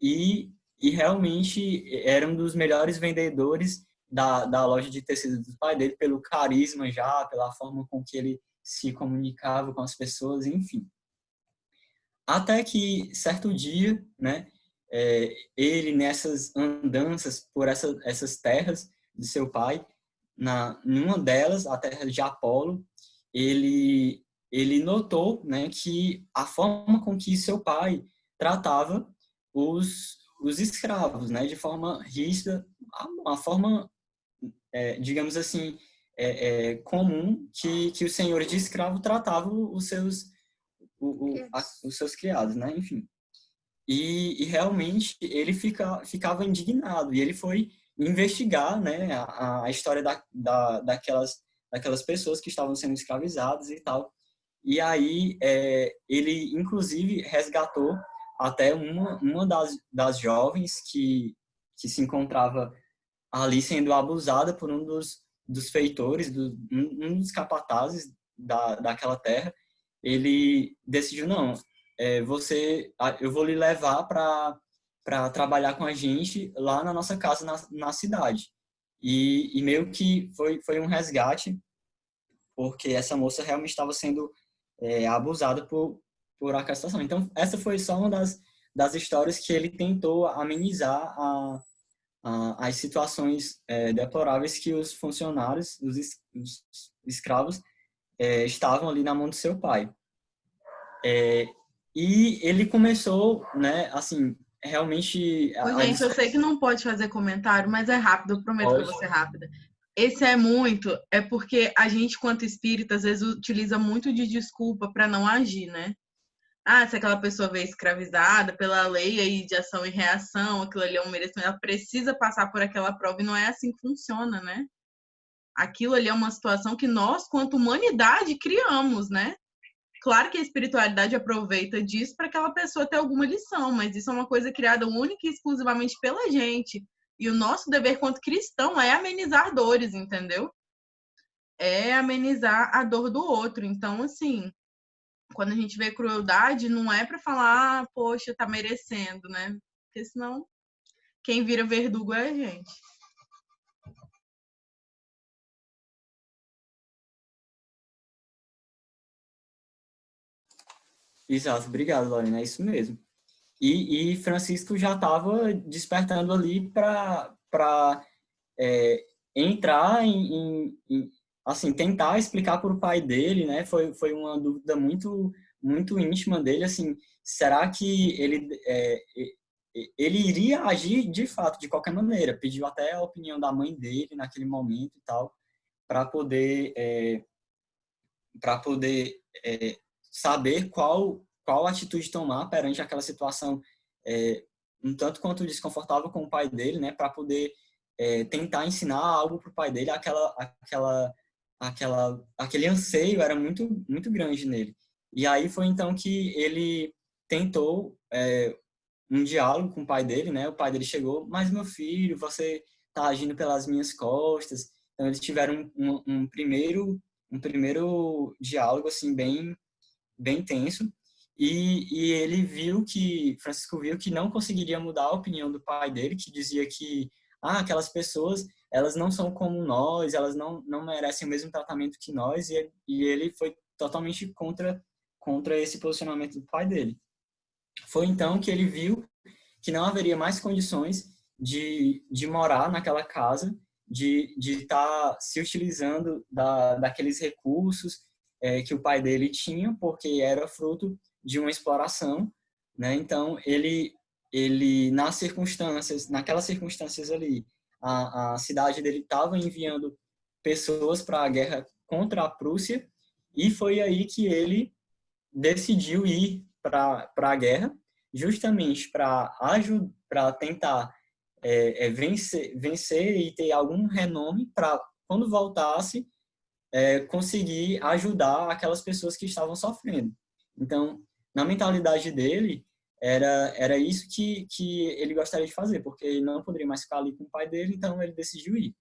E, e realmente era um dos melhores vendedores da, da loja de tecidos do pai dele, pelo carisma já, pela forma com que ele se comunicava com as pessoas, enfim. Até que, certo dia, né, é, ele nessas andanças por essa, essas terras de seu pai, na numa delas, a terra de Apolo, ele ele notou, né, que a forma com que seu pai tratava os os escravos, né, de forma rígida, a, a forma, é, digamos assim, é, é, comum que que os senhores de escravo tratavam os seus o, o, a, os seus criados, né, enfim. E, e realmente ele fica, ficava indignado e ele foi investigar né, a, a história da, da, daquelas, daquelas pessoas que estavam sendo escravizadas e tal. E aí é, ele, inclusive, resgatou até uma, uma das, das jovens que, que se encontrava ali sendo abusada por um dos, dos feitores, do, um, dos capatazes da, daquela terra, ele decidiu, não, é, você, eu vou lhe levar para trabalhar com a gente lá na nossa casa, na, na cidade. E, e meio que foi, foi um resgate, porque essa moça realmente estava sendo é, abusada por, por situação. Então, essa foi só uma das, das histórias que ele tentou amenizar a, a, as situações é, deploráveis que os funcionários, os, os escravos, é, estavam ali na mão do seu pai. É, e ele começou, né, assim, realmente... Ô, a... gente, eu sei que não pode fazer comentário, mas é rápido, eu prometo pode. que eu vou ser rápida. Esse é muito, é porque a gente, quanto espírita, às vezes utiliza muito de desculpa para não agir, né? Ah, se aquela pessoa veio escravizada pela lei aí de ação e reação, aquilo ali é um merecimento, ela precisa passar por aquela prova e não é assim que funciona, né? Aquilo ali é uma situação que nós, quanto humanidade, criamos, né? Claro que a espiritualidade aproveita disso para aquela pessoa ter alguma lição, mas isso é uma coisa criada única e exclusivamente pela gente. E o nosso dever quanto cristão é amenizar dores, entendeu? É amenizar a dor do outro. Então, assim, quando a gente vê crueldade, não é para falar, ah, poxa, tá merecendo, né? Porque senão quem vira verdugo é a gente. Exato, obrigado, Lorena, é isso mesmo. E, e Francisco já estava despertando ali para é, entrar em, em, em, assim, tentar explicar para o pai dele, né? Foi, foi uma dúvida muito, muito íntima dele, assim, será que ele, é, ele iria agir de fato, de qualquer maneira? Pediu até a opinião da mãe dele naquele momento e tal, para poder, é, para poder é, saber qual, qual atitude tomar perante aquela situação é, um tanto quanto desconfortável com o pai dele, né, para poder é, tentar ensinar algo para o pai dele, aquela, aquela aquela, aquele anseio era muito, muito grande nele. E aí foi então que ele tentou é, um diálogo com o pai dele, né? O pai dele chegou, mas meu filho, você está agindo pelas minhas costas. Então eles tiveram um, um, primeiro um primeiro diálogo assim bem bem tenso e, e ele viu que Francisco viu que não conseguiria mudar a opinião do pai dele que dizia que ah, aquelas pessoas elas não são como nós, elas não, não merecem o mesmo tratamento que nós, e, e ele foi totalmente contra, contra esse posicionamento do pai dele. Foi então que ele viu que não haveria mais condições de, de morar naquela casa, de estar tá se utilizando da, daqueles recursos é, que o pai dele tinha, porque era fruto de uma exploração, né? Então, ele, ele nas circunstâncias, naquelas circunstâncias ali, a, a cidade dele estava enviando pessoas para a guerra contra a Prússia e foi aí que ele decidiu ir para a guerra justamente para tentar é, é, vencer, vencer e ter algum renome para quando voltasse é, conseguir ajudar aquelas pessoas que estavam sofrendo. Então, na mentalidade dele, era, era isso que, que ele gostaria de fazer, porque ele não poderia mais ficar ali com o pai dele, então ele decidiu ir.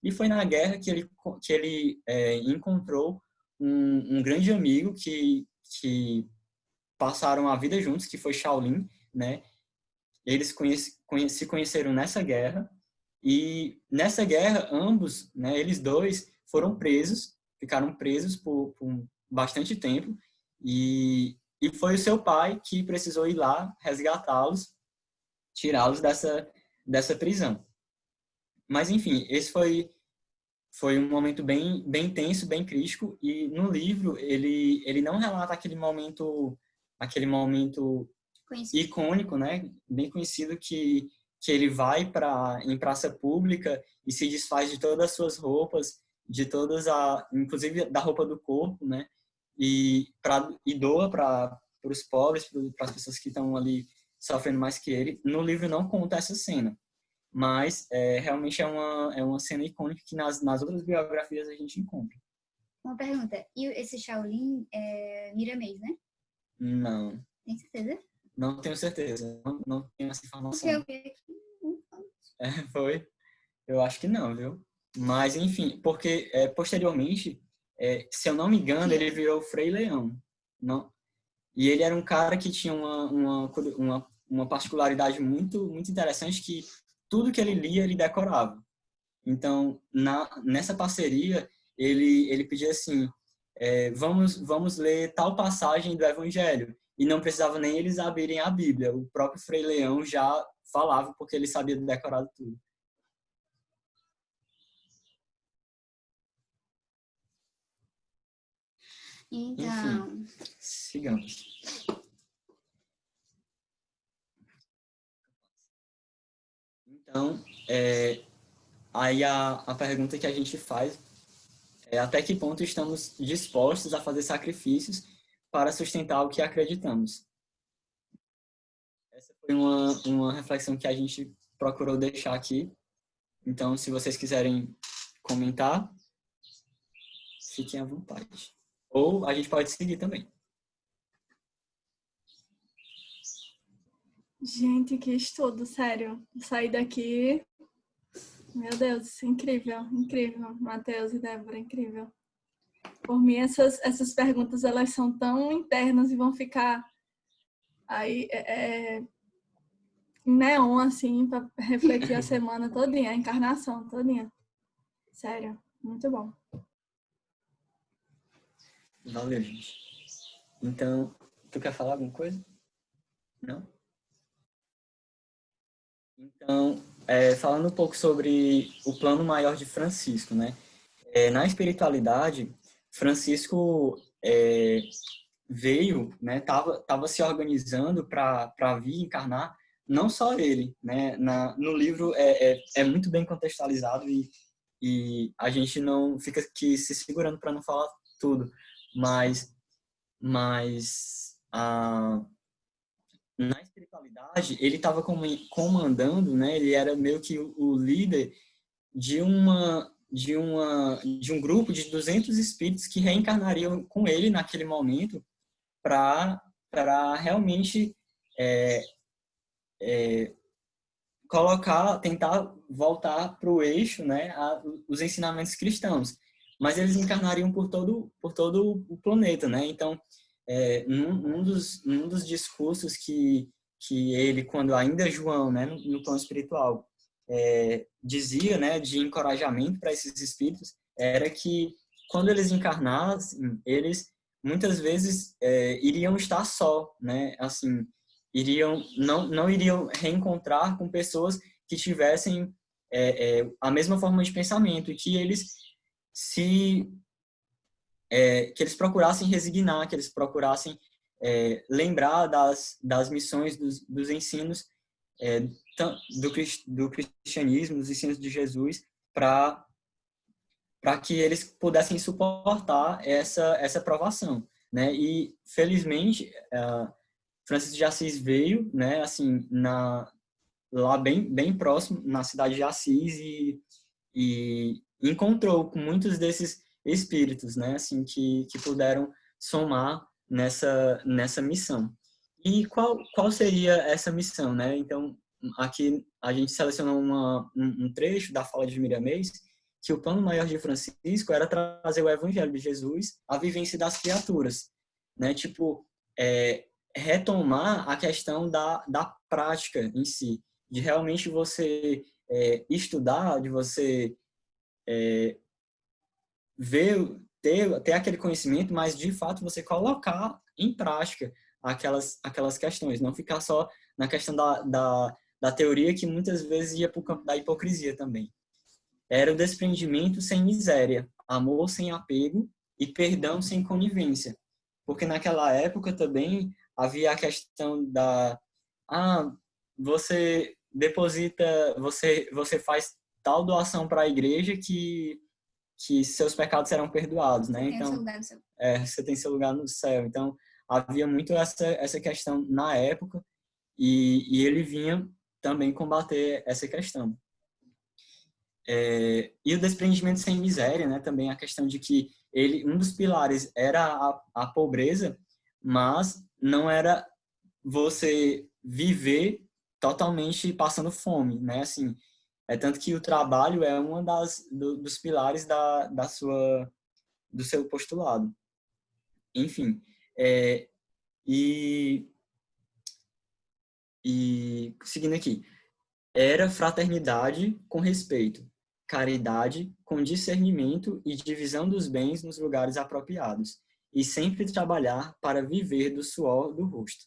E foi na guerra que ele, que ele é, encontrou um, um, grande amigo que, que passaram a vida juntos, que foi Shaolin, né? Eles conhece, conhece, se conheceram nessa guerra, e nessa guerra, ambos, né, eles dois, foram presos, ficaram presos por, por bastante tempo, e e foi o seu pai que precisou ir lá resgatá-los, tirá-los dessa, dessa prisão. Mas, enfim, esse foi, foi um momento bem, bem tenso, bem crítico. E no livro, ele, ele não relata aquele momento, aquele momento conhecido. icônico, né? bem conhecido, que, que ele vai para em praça pública e se desfaz de todas as suas roupas, de todas a, inclusive da roupa do corpo, né? E, pra, e doa para os pobres, para as pessoas que estão ali sofrendo mais que ele. No livro não conta essa cena, mas é, realmente é uma, é uma cena icônica que nas, nas outras biografias a gente encontra. Uma pergunta, e esse Shaolin é miramês, né? Não. Tem certeza? Não tenho certeza. Não, não tenho essa informação. Eu aqui. É, foi? Eu acho que não, viu? Mas, enfim, porque é, posteriormente, é, se eu não me engano, ele virou Frei Leão. Não, e ele era um cara que tinha uma, uma, uma, uma particularidade muito, muito interessante que tudo que ele lia, ele decorava. Então, na, nessa parceria, ele, ele pedia assim, é, vamos, vamos ler tal passagem do Evangelho. E não precisava nem eles abrirem a Bíblia. O próprio Frei Leão já falava, porque ele sabia decorar tudo. Então, Enfim, sigamos. Então, é, aí a, a pergunta que a gente faz é até que ponto estamos dispostos a fazer sacrifícios para sustentar o que acreditamos. Essa foi uma, uma reflexão que a gente procurou deixar aqui. Então, se vocês quiserem comentar, fiquem à vontade. Ou a gente pode seguir também. Gente, que estudo, sério. Sair daqui. Meu Deus, incrível, incrível. Matheus e Débora, incrível. Por mim, essas, essas perguntas elas são tão internas e vão ficar aí é, é neon, assim, para refletir a semana todinha, a encarnação todinha. Sério, muito bom. Valeu, gente. Então, tu quer falar alguma coisa? Não? Então, é, falando um pouco sobre o plano maior de Francisco, né? É, na espiritualidade, Francisco é, veio, né? Tava, tava se organizando para vir encarnar, não só ele, né? Na, no livro é, é, é muito bem contextualizado e, e a gente não fica aqui se segurando para não falar tudo, mas, mas a, na espiritualidade, ele estava comandando, né? Ele era meio que o líder de uma de uma de um grupo de 200 espíritos que reencarnariam com ele naquele momento para para realmente é, é, colocar tentar voltar para o eixo né a, os ensinamentos cristãos mas eles encarnariam por todo por todo o planeta, né? Então, é, num, num, dos num dos discursos que que ele, quando ainda João, né, no, no plano espiritual, é, dizia, né, de encorajamento para esses espíritos, era que quando eles encarnassem, eles muitas vezes é, iriam estar só, né? Assim, iriam não não iriam reencontrar com pessoas que tivessem é, é, a mesma forma de pensamento e que eles se é, que eles procurassem resignar, que eles procurassem é, lembrar das, das missões, dos, dos ensinos é, do, do cristianismo, dos ensinos de Jesus, para para que eles pudessem suportar essa essa provação, né? E felizmente Francisco de Assis veio, né? Assim na lá bem bem próximo na cidade de Assis e, e encontrou com muitos desses espíritos, né, assim, que, que puderam somar nessa, nessa missão. E qual, qual seria essa missão, né? Então, aqui a gente selecionou uma, um, trecho da fala de Miriam Meis, que o plano maior de Francisco era trazer o evangelho de Jesus à vivência das criaturas, né? Tipo, é, retomar a questão da, da prática em si, de realmente você é, estudar, de você é, ver, ter, ter aquele conhecimento, mas de fato você colocar em prática aquelas, aquelas questões, não ficar só na questão da, da, da teoria que muitas vezes ia para o campo da hipocrisia também. Era o desprendimento sem miséria, amor sem apego e perdão sem conivência. Porque naquela época também havia a questão da ah, você deposita, você você faz tal doação para a igreja que que seus pecados serão perdoados, né? Então, é, você tem seu lugar no céu. Então, havia muito essa essa questão na época e, e ele vinha também combater essa questão. É, e o desprendimento sem miséria, né? Também a questão de que ele um dos pilares era a, a pobreza, mas não era você viver totalmente passando fome, né? Assim, é tanto que o trabalho é das do, dos pilares da, da sua do seu postulado. Enfim, é, e e seguindo aqui, era fraternidade com respeito, caridade com discernimento e divisão dos bens nos lugares apropriados, e sempre trabalhar para viver do suor do rosto.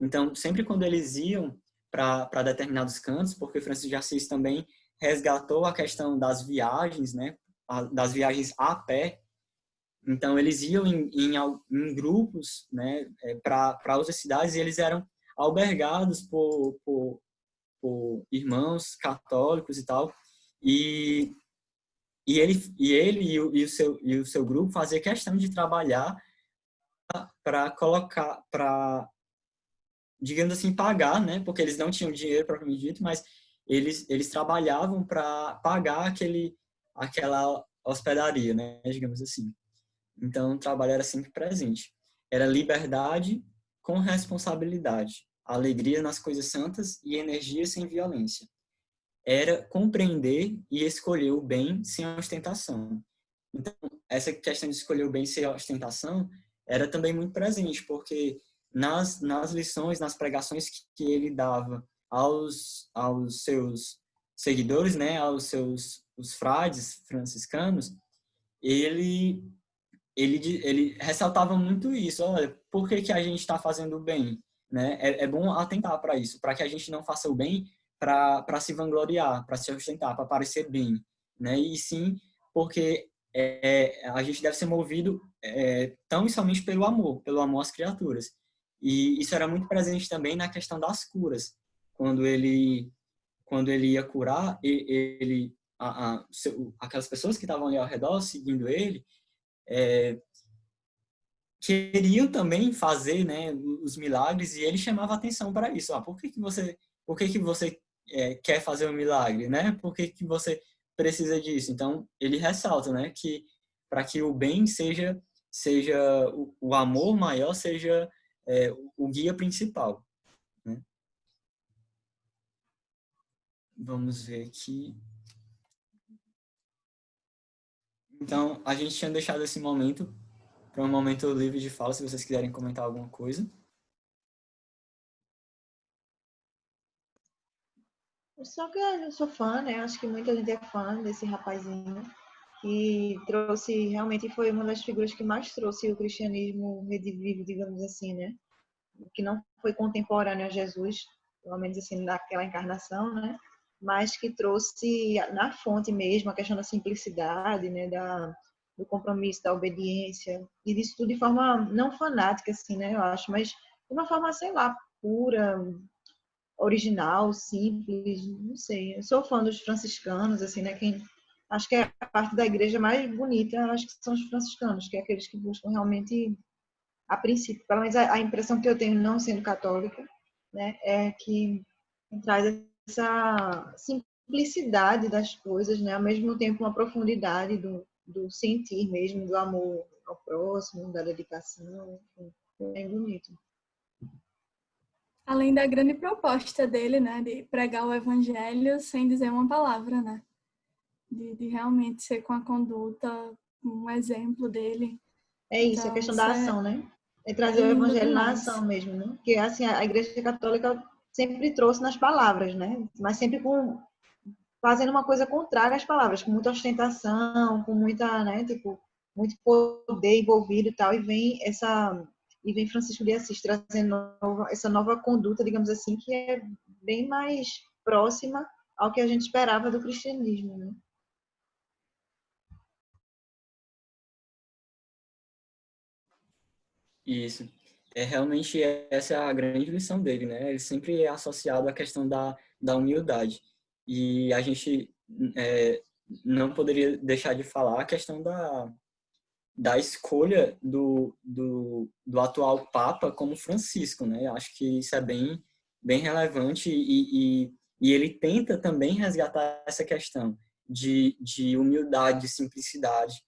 Então, sempre quando eles iam para determinados cantos, porque Francisco de Assis também resgatou a questão das viagens, né, das viagens a pé. Então, eles iam em, em, em grupos né, é, para outras cidades e eles eram albergados por, por, por irmãos católicos e tal. E, e ele, e, ele e, o, e, o seu, e o seu grupo fazia questão de trabalhar para colocar, para digamos assim, pagar, né? Porque eles não tinham dinheiro propriamente dito, mas eles eles trabalhavam para pagar aquele aquela hospedaria, né? Digamos assim. Então, o trabalho era sempre presente. Era liberdade com responsabilidade, alegria nas coisas santas e energia sem violência. Era compreender e escolher o bem sem ostentação. Então, essa questão de escolher o bem sem ostentação era também muito presente, porque nas, nas lições, nas pregações que, que ele dava aos, aos seus seguidores, né, aos seus os frades franciscanos, ele ele ele ressaltava muito isso. Olha, por que que a gente está fazendo o bem, né? É, é bom atentar para isso, para que a gente não faça o bem para se vangloriar, para se ostentar, para parecer bem, né? E sim porque é, a gente deve ser movido é, tão e somente pelo amor, pelo amor às criaturas. E isso era muito presente também na questão das curas. Quando ele, quando ele ia curar, ele, a, a, aquelas pessoas que estavam ali ao redor, seguindo ele, é, queriam também fazer né, os milagres e ele chamava atenção para isso. Ah, por que, que você, por que, que você é, quer fazer um milagre? Né? Por que, que você precisa disso? Então, ele ressalta né, que para que o bem seja, seja o, o amor maior seja é, o guia principal. Né? Vamos ver aqui. Então, a gente tinha deixado esse momento para um momento livre de fala, se vocês quiserem comentar alguma coisa. Só que eu sou fã, né? Acho que muita gente é fã desse rapazinho que trouxe, realmente foi uma das figuras que mais trouxe o cristianismo redivivo, digamos assim, né? Que não foi contemporâneo a Jesus, pelo menos assim, naquela encarnação, né? Mas que trouxe na fonte mesmo a questão da simplicidade, né? Da, do compromisso, da obediência, e disso tudo de forma não fanática, assim, né? Eu acho, mas de uma forma, sei lá, pura, original, simples, não sei. Eu sou fã dos franciscanos, assim, né? Quem acho que é a parte da igreja mais bonita, acho que são os franciscanos, que é aqueles que buscam realmente, a princípio, pelo menos a, impressão que eu tenho, não sendo católica, né, é que traz essa simplicidade das coisas, né, ao mesmo tempo uma profundidade do, do sentir mesmo, do amor ao próximo, da dedicação, enfim, é bonito. Além da grande proposta dele, né, de pregar o evangelho sem dizer uma palavra, né? De, de realmente ser com a conduta um exemplo dele. É isso, então, a questão da é ação, né? É trazer é o evangelho na ação mesmo, né? Porque assim, a igreja católica sempre trouxe nas palavras, né? Mas sempre com fazendo uma coisa contrária às palavras, com muita ostentação, com muita, né, tipo, muito poder envolvido e tal, e vem essa e vem Francisco de Assis trazendo essa nova conduta, digamos assim, que é bem mais próxima ao que a gente esperava do cristianismo, né? Isso. É realmente essa é a grande lição dele, né? Ele sempre é associado à questão da, da humildade. E a gente é, não poderia deixar de falar a questão da, da escolha do, do, do atual Papa como Francisco, né? Acho que isso é bem, bem relevante e, e, e ele tenta também resgatar essa questão de, de humildade, de simplicidade,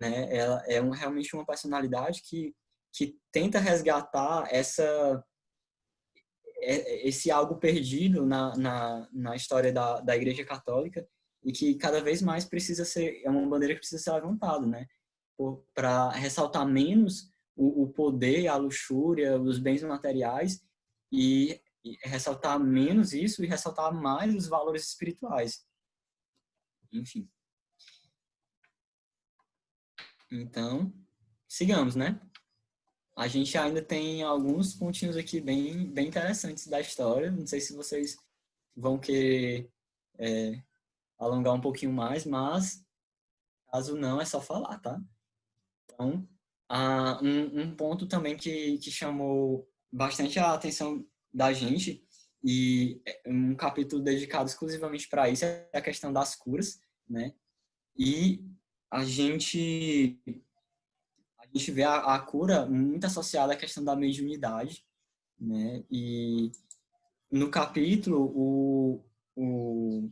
né? Ela é um, realmente uma personalidade que que tenta resgatar essa é, esse algo perdido na, na, na história da, da Igreja Católica e que cada vez mais precisa ser, é uma bandeira que precisa ser levantada, né? Para ressaltar menos o, o poder, a luxúria, os bens materiais e, e ressaltar menos isso e ressaltar mais os valores espirituais. Enfim. Então, sigamos, né? A gente ainda tem alguns pontinhos aqui bem, bem interessantes da história. Não sei se vocês vão querer é, alongar um pouquinho mais, mas caso não, é só falar, tá? Então, ah, um, um ponto também que, que chamou bastante a atenção da gente e um capítulo dedicado exclusivamente para isso é a questão das curas, né? E a gente a gente vê a, a cura muito associada à questão da mediunidade, né? E no capítulo o, o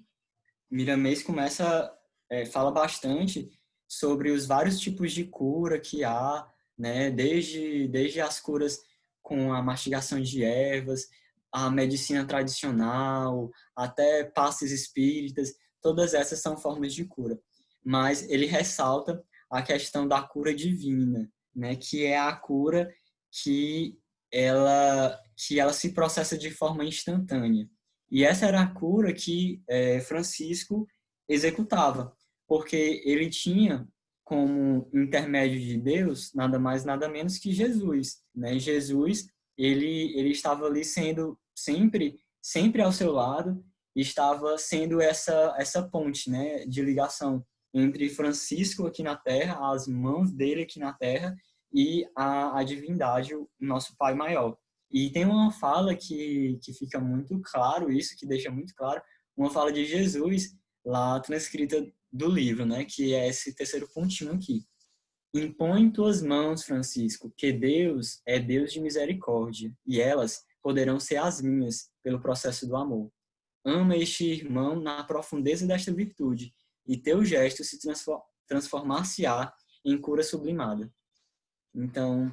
Miramês começa é, fala bastante sobre os vários tipos de cura que há, né? Desde desde as curas com a mastigação de ervas, a medicina tradicional, até passes espíritas, todas essas são formas de cura. Mas ele ressalta a questão da cura divina, né, que é a cura que ela que ela se processa de forma instantânea. E essa era a cura que é, Francisco executava, porque ele tinha como intermédio de Deus nada mais nada menos que Jesus, né? Jesus ele ele estava ali sendo sempre sempre ao seu lado, estava sendo essa essa ponte, né, de ligação entre Francisco aqui na Terra, as mãos dele aqui na Terra e a, a divindade, o nosso Pai Maior. E tem uma fala que, que fica muito claro isso, que deixa muito claro, uma fala de Jesus lá transcrita do livro, né, que é esse terceiro pontinho aqui. Impõe tuas mãos, Francisco, que Deus é Deus de misericórdia, e elas poderão ser as minhas pelo processo do amor. Ama este irmão na profundeza desta virtude, e teu gesto se transformar-se-á em cura sublimada. Então,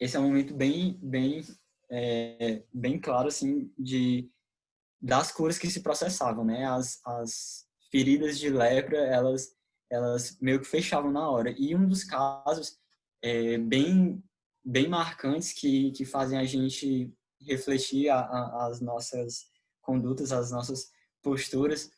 esse é um momento bem, bem, é, bem claro, assim, de das curas que se processavam, né? As, as feridas de lepra, elas, elas meio que fechavam na hora. E um dos casos é, bem, bem marcantes que, que fazem a gente refletir a, a, as nossas condutas, as nossas posturas,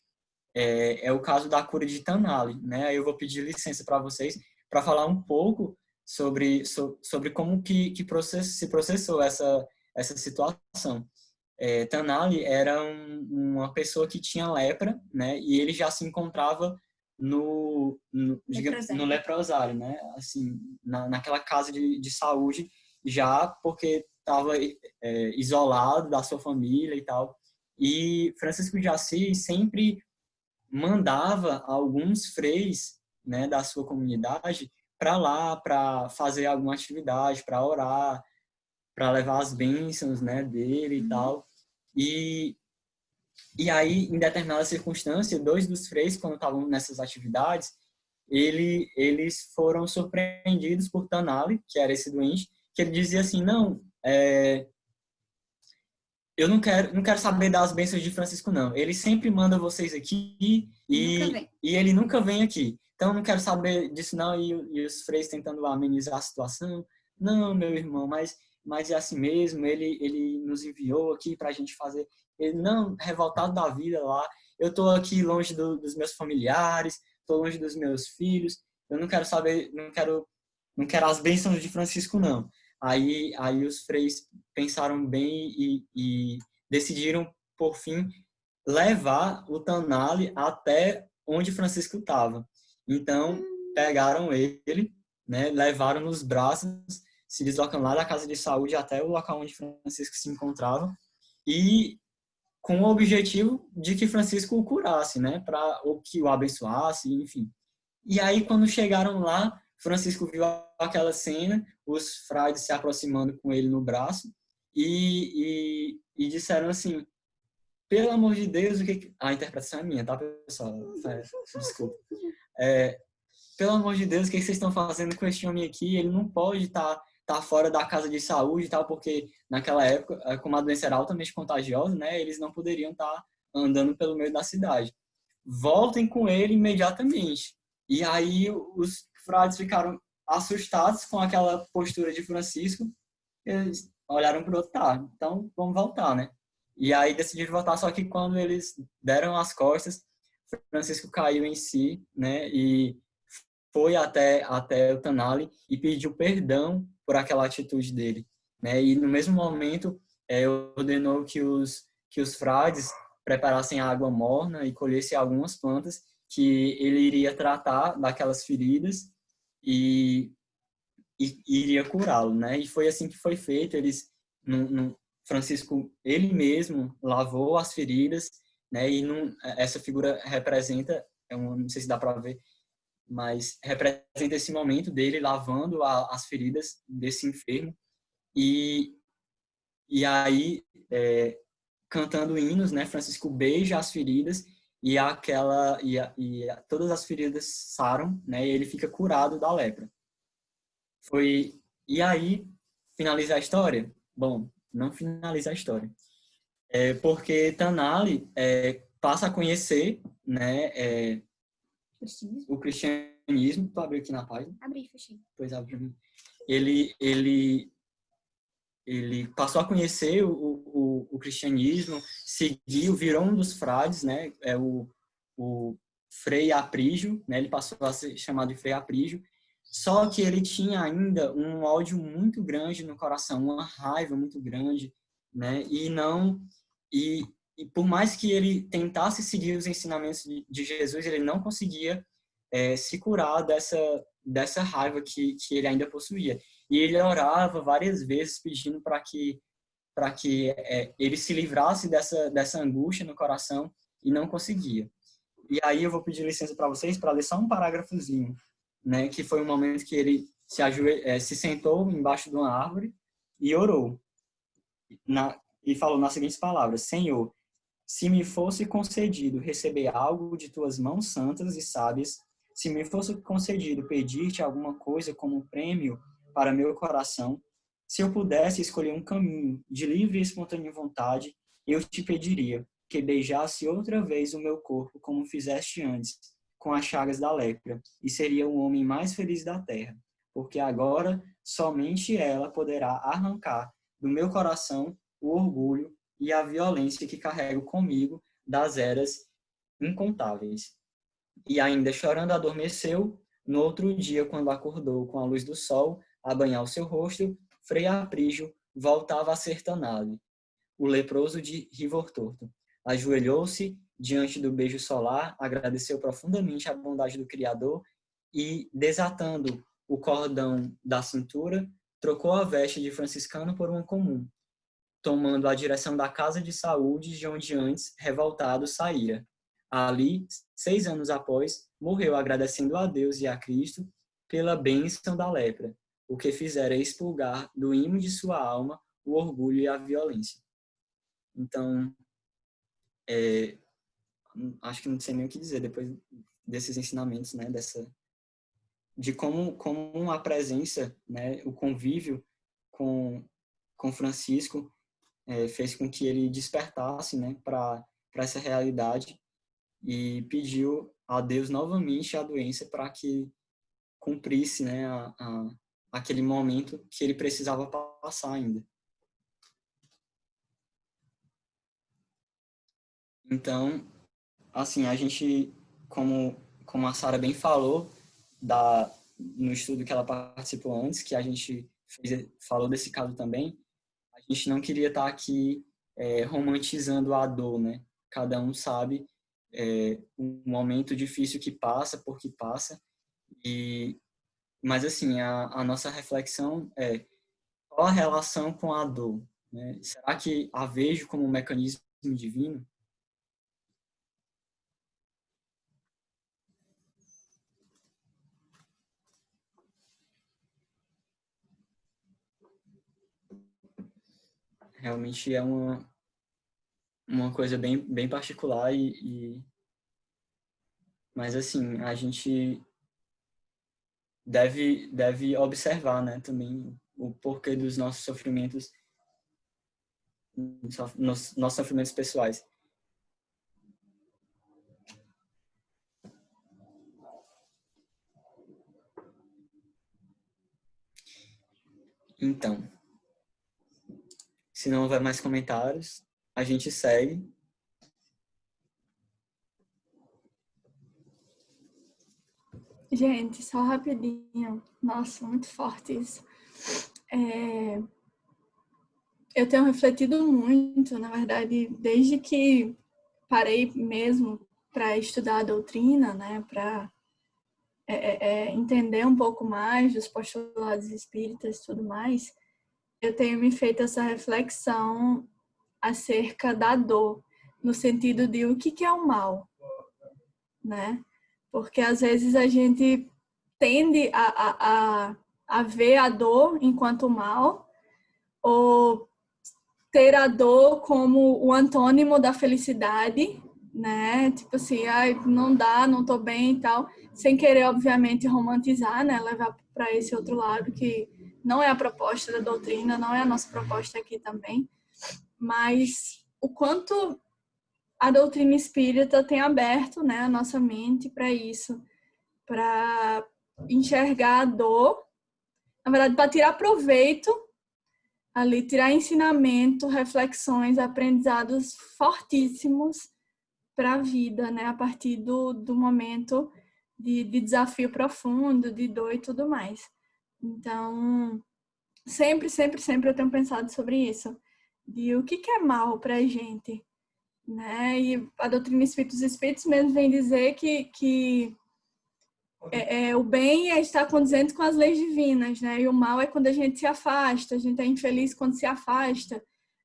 é, é o caso da cura de Tanali, né? Eu vou pedir licença para vocês para falar um pouco sobre, so, sobre como que, que process, se processou essa, essa situação. É, Tanali era um, uma pessoa que tinha lepra, né? E ele já se encontrava no, no, leprosário. no leprosário, né? Assim, na, naquela casa de, de saúde, já porque estava é, isolado da sua família e tal. E Francisco de Assis sempre mandava alguns freis né, da sua comunidade para lá para fazer alguma atividade, para orar, para levar as bênçãos né, dele e uhum. tal. E, e aí, em determinada circunstância, dois dos freis, quando estavam nessas atividades, ele, eles foram surpreendidos por Tanali, que era esse doente, que ele dizia assim, não, é, eu não quero, não quero saber das bênçãos de Francisco, não. Ele sempre manda vocês aqui e, e ele nunca vem aqui. Então, não quero saber disso, não. E, e os freis tentando amenizar a situação. Não, meu irmão, mas, mas é assim mesmo. Ele, ele nos enviou aqui para a gente fazer. Ele, não, revoltado da vida lá. Eu estou aqui longe do, dos meus familiares, estou longe dos meus filhos. Eu não quero saber, não quero, não quero as bênçãos de Francisco, não. Aí, aí os freis pensaram bem e, e decidiram, por fim, levar o Tanali até onde Francisco estava. Então, pegaram ele, né, levaram nos braços, se deslocam lá da casa de saúde até o local onde Francisco se encontrava e com o objetivo de que Francisco o curasse, né, para ou que o abençoasse, enfim. E aí quando chegaram lá, Francisco viu aquela cena, os frades se aproximando com ele no braço e, e, e disseram assim, pelo amor de Deus, o que... A interpretação é minha, tá, pessoal? É, desculpa. É, pelo amor de Deus, o que vocês estão fazendo com este homem aqui? Ele não pode estar tá, tá fora da casa de saúde e tal, porque naquela época, eh, como a doença era altamente contagiosa, né, eles não poderiam estar tá andando pelo meio da cidade. Voltem com ele imediatamente. E aí os frades ficaram assustados com aquela postura de Francisco, eles olharam para o outro, tá, então vamos voltar, né? E aí decidiram voltar, só que quando eles deram as costas, Francisco caiu em si, né? E foi até até o Tanali e pediu perdão por aquela atitude dele, né? E no mesmo momento é, ordenou que os que os frades preparassem água morna e colhessem algumas plantas que ele iria tratar daquelas feridas e, e, iria curá-lo, né? E foi assim que foi feito. Eles, Francisco, ele mesmo lavou as feridas, né? E num, essa figura representa, eu não sei se dá para ver, mas representa esse momento dele lavando a, as feridas desse enfermo e e aí é, cantando hinos, né? Francisco beija as feridas e aquela e, a, e a, todas as feridas saram, né? E ele fica curado da lepra. Foi e aí finaliza a história. Bom, não finaliza a história, é porque Tanali é, passa a conhecer, né? É, o cristianismo. Tu abriu aqui na página? Abri, fechei. Pois abre mim. Ele ele ele passou a conhecer o, o, cristianismo, seguiu, virou um dos frades, né? É o, o Frei Aprígio, né? Ele passou a ser chamado de Frei Aprígio. Só que ele tinha ainda um ódio muito grande no coração, uma raiva muito grande, né? E não e, e por mais que ele tentasse seguir os ensinamentos de, de Jesus, ele não conseguia é, se curar dessa dessa raiva que, que ele ainda possuía. E ele orava várias vezes pedindo para que para que é, ele se livrasse dessa dessa angústia no coração e não conseguia. E aí eu vou pedir licença para vocês para ler só um parágrafozinho, né, que foi um momento que ele se ajoelhou, é, se sentou embaixo de uma árvore e orou. Na, e falou nas seguintes palavras: Senhor, se me fosse concedido receber algo de tuas mãos santas e sábias, se me fosse concedido pedir-te alguma coisa como prêmio para meu coração, se eu pudesse escolher um caminho de livre e espontânea vontade, eu te pediria que beijasse outra vez o meu corpo como fizeste antes, com as chagas da lepra, e seria o homem mais feliz da terra, porque agora somente ela poderá arrancar do meu coração o orgulho e a violência que carrego comigo das eras incontáveis. E ainda chorando adormeceu, no outro dia, quando acordou com a luz do sol a banhar o seu rosto, Frei Aprígio voltava a ser Tanale, o leproso de Rivor Torto. Ajoelhou-se diante do beijo solar, agradeceu profundamente a bondade do Criador e, desatando o cordão da cintura, trocou a veste de franciscano por uma comum, tomando a direção da casa de saúde de onde antes, revoltado, saíra. Ali, seis anos após, morreu agradecendo a Deus e a Cristo pela bênção da lepra, o que fizera expulgar do imo de sua alma o orgulho e a violência. Então, é, acho que não sei nem o que dizer depois desses ensinamentos, né, dessa de como como a presença, né, o convívio com com Francisco é, fez com que ele despertasse, né, para para essa realidade e pediu a Deus novamente a doença para que cumprisse né, a, a, aquele momento que ele precisava passar ainda. Então, assim, a gente, como, como a Sara bem falou, da, no estudo que ela participou antes, que a gente fez, falou desse caso também, a gente não queria estar aqui é, romantizando a dor, né? Cada um sabe é, um momento difícil que passa, porque passa. E, mas, assim, a, a nossa reflexão é qual a relação com a dor? Né? Será que a vejo como um mecanismo divino? Realmente é uma, uma coisa bem, bem particular e, e, mas assim a gente deve deve observar né também o porquê dos nossos sofrimentos, nossos, nossos sofrimentos pessoais. Então, se não houver mais comentários, a gente segue. Gente, só rapidinho. Nossa, muito forte isso. É... Eu tenho refletido muito, na verdade, desde que parei mesmo para estudar a doutrina, né, para é, é, é, entender um pouco mais dos postulados espíritas e tudo mais, eu tenho me feito essa reflexão acerca da dor, no sentido de o que, que é o mal, né? Porque às vezes a gente tende a, a, a, a ver a dor enquanto mal, ou ter a dor como o antônimo da felicidade, né? Tipo assim, ai, não dá, não tô bem e tal sem querer, obviamente, romantizar, né? Levar para esse outro lado que não é a proposta da doutrina, não é a nossa proposta aqui também, mas o quanto a doutrina espírita tem aberto, né, a nossa mente para isso, para enxergar a dor, na verdade, para tirar proveito ali, tirar ensinamento, reflexões, aprendizados fortíssimos para a vida, né, a partir do, do momento de, de desafio profundo, de dor e tudo mais. Então, sempre, sempre, sempre eu tenho pensado sobre isso, de o que, que é mal para a gente, né? E a doutrina Espírito dos Espíritos mesmo vem dizer que, que é, é, o bem é estar condizente com as leis divinas, né? E o mal é quando a gente se afasta, a gente é infeliz quando se afasta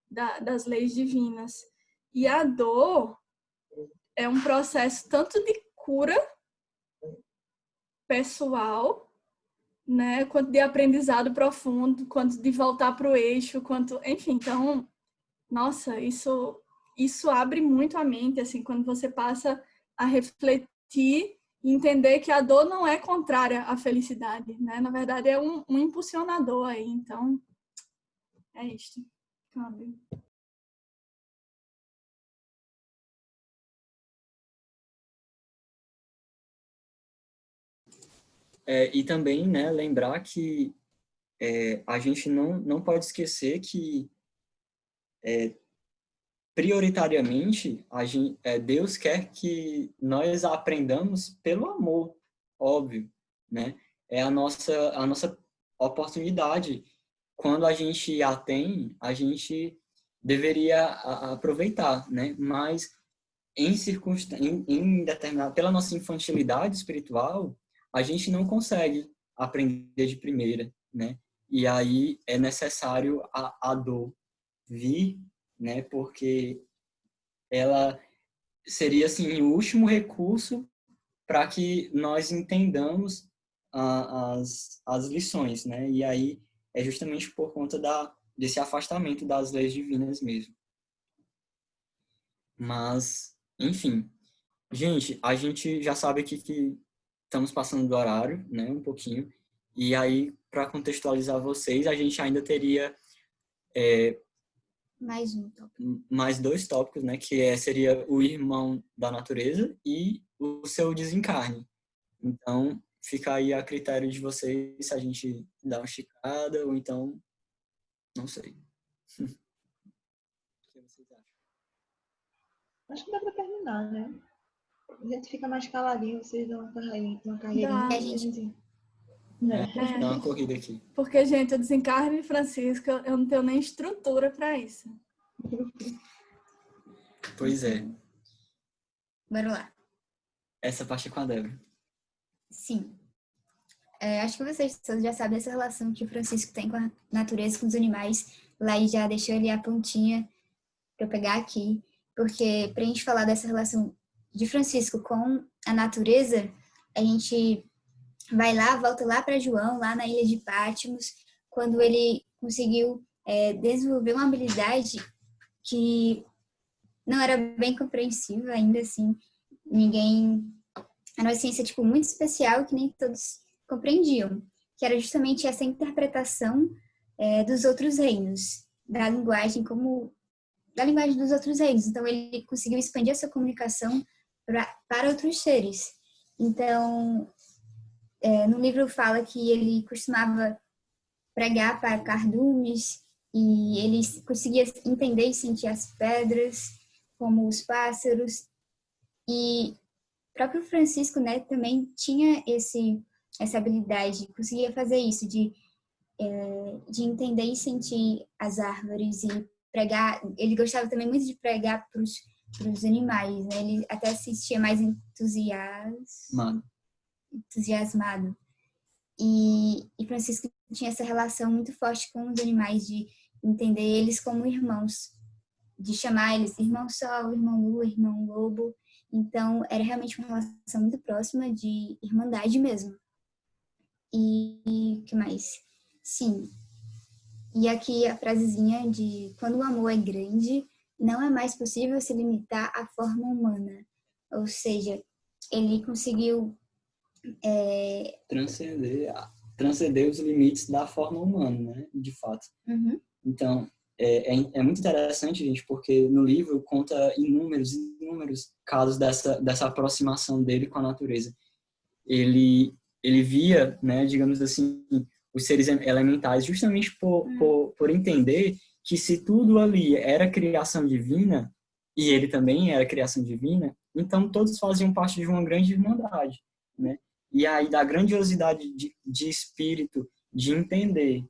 da, das leis divinas. E a dor é um processo tanto de cura pessoal, né, quanto de aprendizado profundo, quanto de voltar para o eixo, quanto, enfim, então, nossa, isso isso abre muito a mente, assim, quando você passa a refletir e entender que a dor não é contrária à felicidade, né? Na verdade, é um, um impulsionador aí, então, é isto. Cabe. É, e também né, lembrar que é, a gente não, não pode esquecer que é, prioritariamente gente, é, Deus quer que nós aprendamos pelo amor, óbvio, né? É a nossa, a nossa oportunidade. Quando a gente a tem, a gente deveria aproveitar, né? Mas em circunstância, em, em determinado, pela nossa infantilidade espiritual, a gente não consegue aprender de primeira, né? E aí é necessário a, a dor vir, né? Porque ela seria assim o último recurso para que nós entendamos a, as, as lições, né? E aí é justamente por conta da, desse afastamento das leis divinas mesmo. Mas, enfim, gente, a gente já sabe aqui que estamos passando do horário, né, um pouquinho. E aí, para contextualizar vocês, a gente ainda teria é, mais um tópico. mais dois tópicos, né, que é, seria o irmão da natureza e o seu desencarne. Então, fica aí a critério de vocês se a gente dá uma esticada ou então, não sei. o que vocês acham? Acho que dá para terminar, né? A gente fica mais caladinho, vocês dão uma carreirinha. Uma carreirinha Dá. gente... É, dá uma corrida aqui. Porque, gente, o desencarne de Francisco, eu não tenho nem estrutura para isso. Pois é. Bora lá. Essa parte é com a Débora. Sim. É, acho que vocês todos já sabem essa relação que o Francisco tem com a natureza, com os animais. Lá já deixou ali a pontinha para eu pegar aqui. Porque para a gente falar dessa relação de Francisco com a natureza, a gente vai lá, volta lá para João, lá na ilha de Pátimos, quando ele conseguiu é, desenvolver uma habilidade que não era bem compreensível ainda assim, ninguém era uma ciência tipo muito especial que nem todos compreendiam, que era justamente essa interpretação é, dos outros reinos, da linguagem como da linguagem dos outros reinos. Então ele conseguiu expandir essa comunicação pra, para outros seres. Então é, no livro fala que ele costumava pregar para cardumes e ele conseguia entender e sentir as pedras como os pássaros. E o próprio Francisco né também tinha esse essa habilidade conseguia fazer isso de é, de entender e sentir as árvores e pregar. Ele gostava também muito de pregar para os animais né? ele até se sentia mais entusiasmado entusiasmado e, e Francisco tinha essa relação muito forte com os animais de entender eles como irmãos de chamar eles irmão sol, irmão lua, irmão lobo. Então, era realmente uma relação muito próxima de irmandade mesmo. E que mais? Sim. E aqui a frasezinha de quando o amor é grande, não é mais possível se limitar à forma humana. Ou seja, ele conseguiu é... transcender, transcender os limites da forma humana, né? De fato. Uhum. Então, é, é, é, muito interessante, gente, porque no livro conta inúmeros, inúmeros casos dessa, dessa aproximação dele com a natureza. Ele, ele via, né, digamos assim, os seres elementais justamente por, hum. por, por entender que se tudo ali era criação divina, e ele também era criação divina, então todos faziam parte de uma grande irmandade, né? E aí da grandiosidade de, de espírito, de entender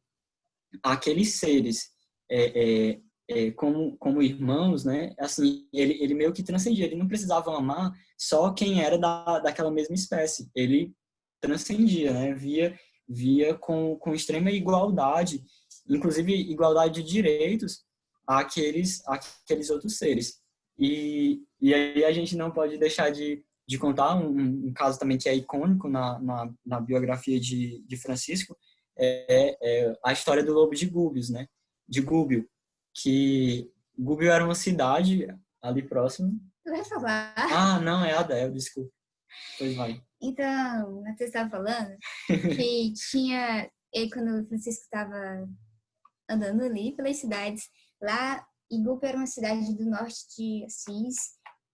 aqueles seres é, é, é, como, como irmãos, né? Assim, ele, ele meio que transcendia. Ele não precisava amar só quem era da, daquela mesma espécie. Ele transcendia, né? Via, via com, com extrema igualdade, inclusive igualdade de direitos àqueles, àqueles outros seres. E, e aí a gente não pode deixar de, de contar um, um caso também que é icônico na, na, na biografia de, de Francisco, é, é, a história do lobo de Gúbios, né? de Gubbio, que Gubbio era uma cidade ali próximo. Vai falar? Ah, não, é Adel, desculpa. Pois vai. Então, você estava falando que tinha, e quando o Francisco estava andando ali pelas cidades, lá Igupe era uma cidade do norte de Assis,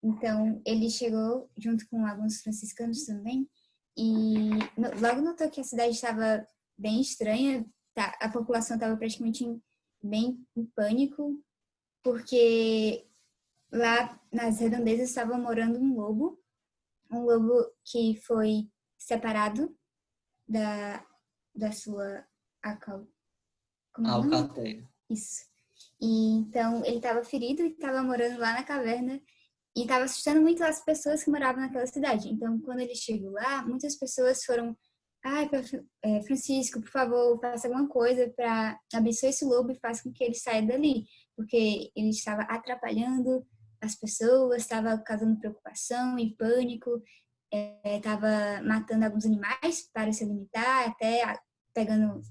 então ele chegou junto com alguns franciscanos também, e logo notou que a cidade estava bem estranha, tá, a população estava praticamente bem em pânico, porque lá nas redondezas estava morando um lobo, um lobo que foi separado da, da sua acal... É alcateia. Isso. E, então, ele estava ferido e estava morando lá na caverna e estava assustando muito as pessoas que moravam naquela cidade. Então, quando ele chegou lá, muitas pessoas foram ai, é, Francisco, por favor, faça alguma coisa para abençoe esse lobo e faça com que ele saia dali, porque ele estava atrapalhando as pessoas, estava causando preocupação e pânico, estava é, matando alguns animais para se alimentar, até pegando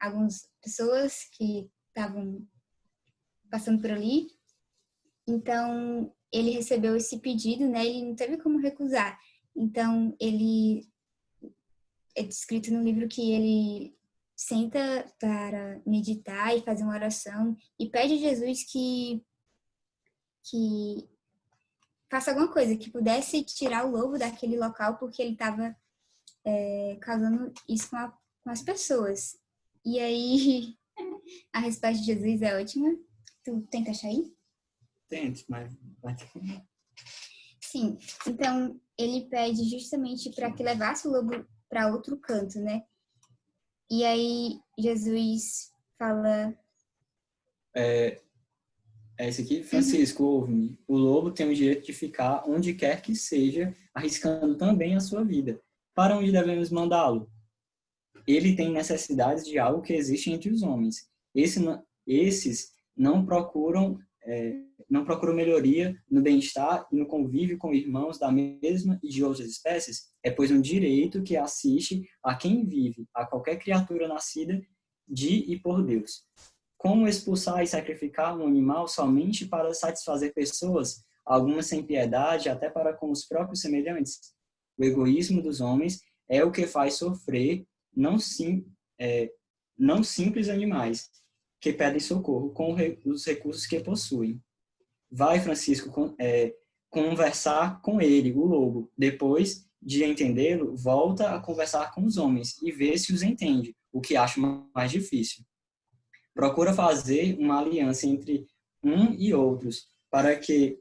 algumas pessoas que estavam passando por ali. Então, ele recebeu esse pedido, né? Ele não teve como recusar. Então, ele é descrito no livro que ele senta para meditar e fazer uma oração e pede a Jesus que que faça alguma coisa, que pudesse tirar o lobo daquele local porque ele estava é, causando isso com, a, com as pessoas. E aí a resposta de Jesus é ótima. Tu tenta achar aí? Tento, mas Sim, então ele pede justamente para que levasse o lobo para outro canto, né? E aí Jesus fala. É, é esse aqui? Francisco, uhum. ouve-me. O lobo tem o direito de ficar onde quer que seja, arriscando também a sua vida. Para onde devemos mandá-lo? Ele tem necessidades de algo que existe entre os homens. Esse, esses não procuram é, não procuram melhoria no bem-estar e no convívio com irmãos da mesma e de outras espécies, é pois um direito que assiste a quem vive, a qualquer criatura nascida de e por Deus. Como expulsar e sacrificar um animal somente para satisfazer pessoas, algumas sem piedade, até para com os próprios semelhantes? O egoísmo dos homens é o que faz sofrer, não sim, é, não simples animais que pedem socorro com os recursos que possuem. Vai, Francisco, é, conversar com ele, o lobo. Depois de entendê-lo, volta a conversar com os homens e vê se os entende, o que acho mais difícil. Procura fazer uma aliança entre um e outros, para que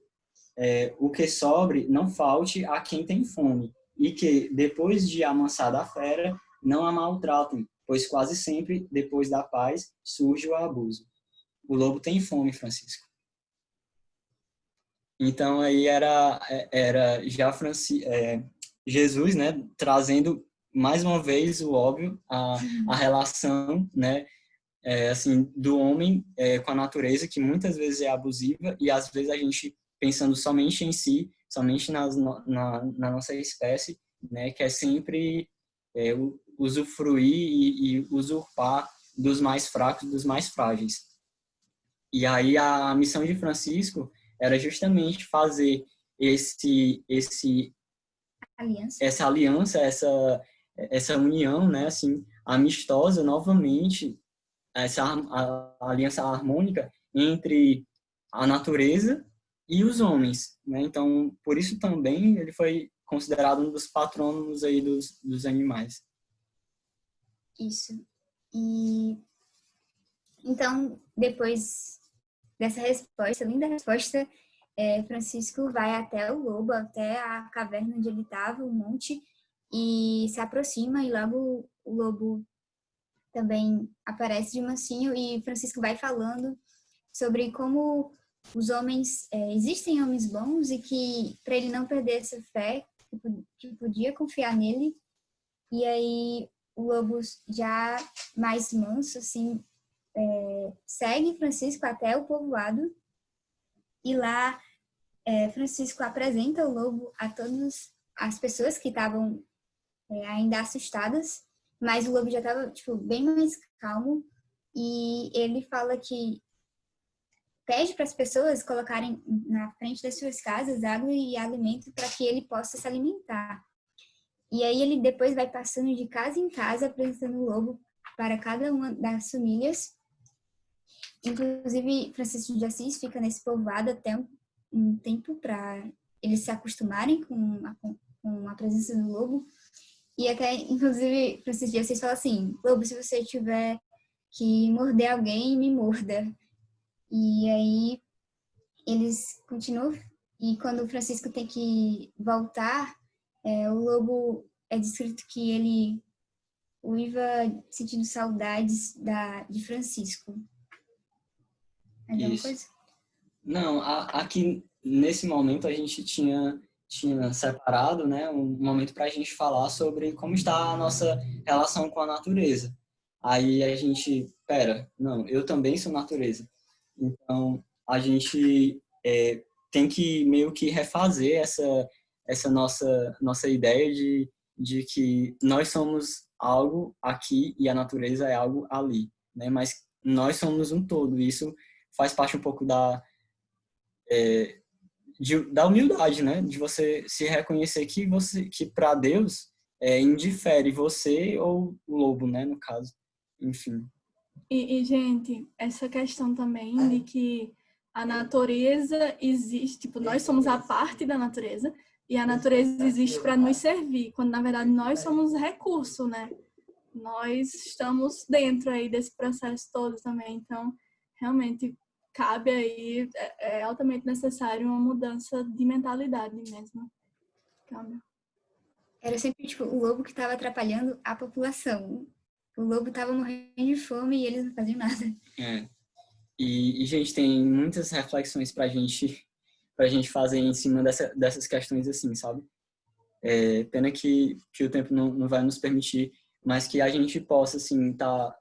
é, o que sobre não falte a quem tem fome, e que, depois de amansada a fera, não a maltratem, pois quase sempre, depois da paz, surge o abuso. O lobo tem fome, Francisco. Então, aí era, era já Franci, é, Jesus, né, trazendo mais uma vez o óbvio, a, a relação, né, é, assim, do homem é, com a natureza, que muitas vezes é abusiva, e às vezes a gente, pensando somente em si, somente nas, na, na nossa espécie, né, que é sempre é, usufruir e, e, usurpar dos mais fracos, dos mais frágeis. E aí a missão de Francisco era justamente fazer esse esse aliança. essa aliança, essa essa união, né, assim, amistosa novamente, essa a, a aliança harmônica entre a natureza e os homens, né? Então, por isso também ele foi considerado um dos patronos aí dos, dos animais. Isso. E então, depois dessa resposta, linda resposta, é, Francisco vai até o lobo, até a caverna onde ele estava, o monte, e se aproxima e logo o lobo também aparece de mansinho e Francisco vai falando sobre como os homens, é, existem homens bons e que para ele não perder essa fé, que podia confiar nele. E aí o lobo já mais manso, assim, é, segue Francisco até o povoado e lá é, Francisco apresenta o lobo a todas as pessoas que estavam é, ainda assustadas, mas o lobo já estava tipo, bem mais calmo e ele fala que pede para as pessoas colocarem na frente das suas casas água e alimento para que ele possa se alimentar. E aí ele depois vai passando de casa em casa apresentando o lobo para cada uma das famílias. Inclusive, Francisco de Assis fica nesse povoado até um, um tempo para eles se acostumarem com a, com a presença do lobo. E até, inclusive, Francisco de Assis fala assim, lobo, se você tiver que morder alguém, me morda. E aí eles continuam. E quando o Francisco tem que voltar, é, o lobo é descrito que ele uiva sentindo saudades da, de Francisco. Isso. Coisa? Não, a, aqui nesse momento a gente tinha tinha separado, né, um momento para a gente falar sobre como está a nossa relação com a natureza. Aí a gente, pera, não, eu também sou natureza. Então, a gente é, tem que meio que refazer essa, essa nossa, nossa ideia de, de que nós somos algo aqui e a natureza é algo ali, né? Mas nós somos um todo. Isso faz parte um pouco da é, de, da humildade, né? De você se reconhecer que você que para Deus é, indifere você ou o lobo, né? No caso, enfim. E, e, gente, essa questão também de que a natureza existe, tipo, nós somos a parte da natureza e a natureza existe para nos servir, quando na verdade nós somos recurso, né? Nós estamos dentro aí desse processo todo também, então realmente cabe aí, é, é altamente necessário uma mudança de mentalidade mesmo. Calma. Era sempre tipo o lobo que estava atrapalhando a população o lobo tava morrendo de fome e eles não faziam nada. É. E, e gente, tem muitas reflexões pra gente, pra gente fazer em cima dessa, dessas questões assim, sabe? É, pena que, que o tempo não, não vai nos permitir, mas que a gente possa, assim, tá,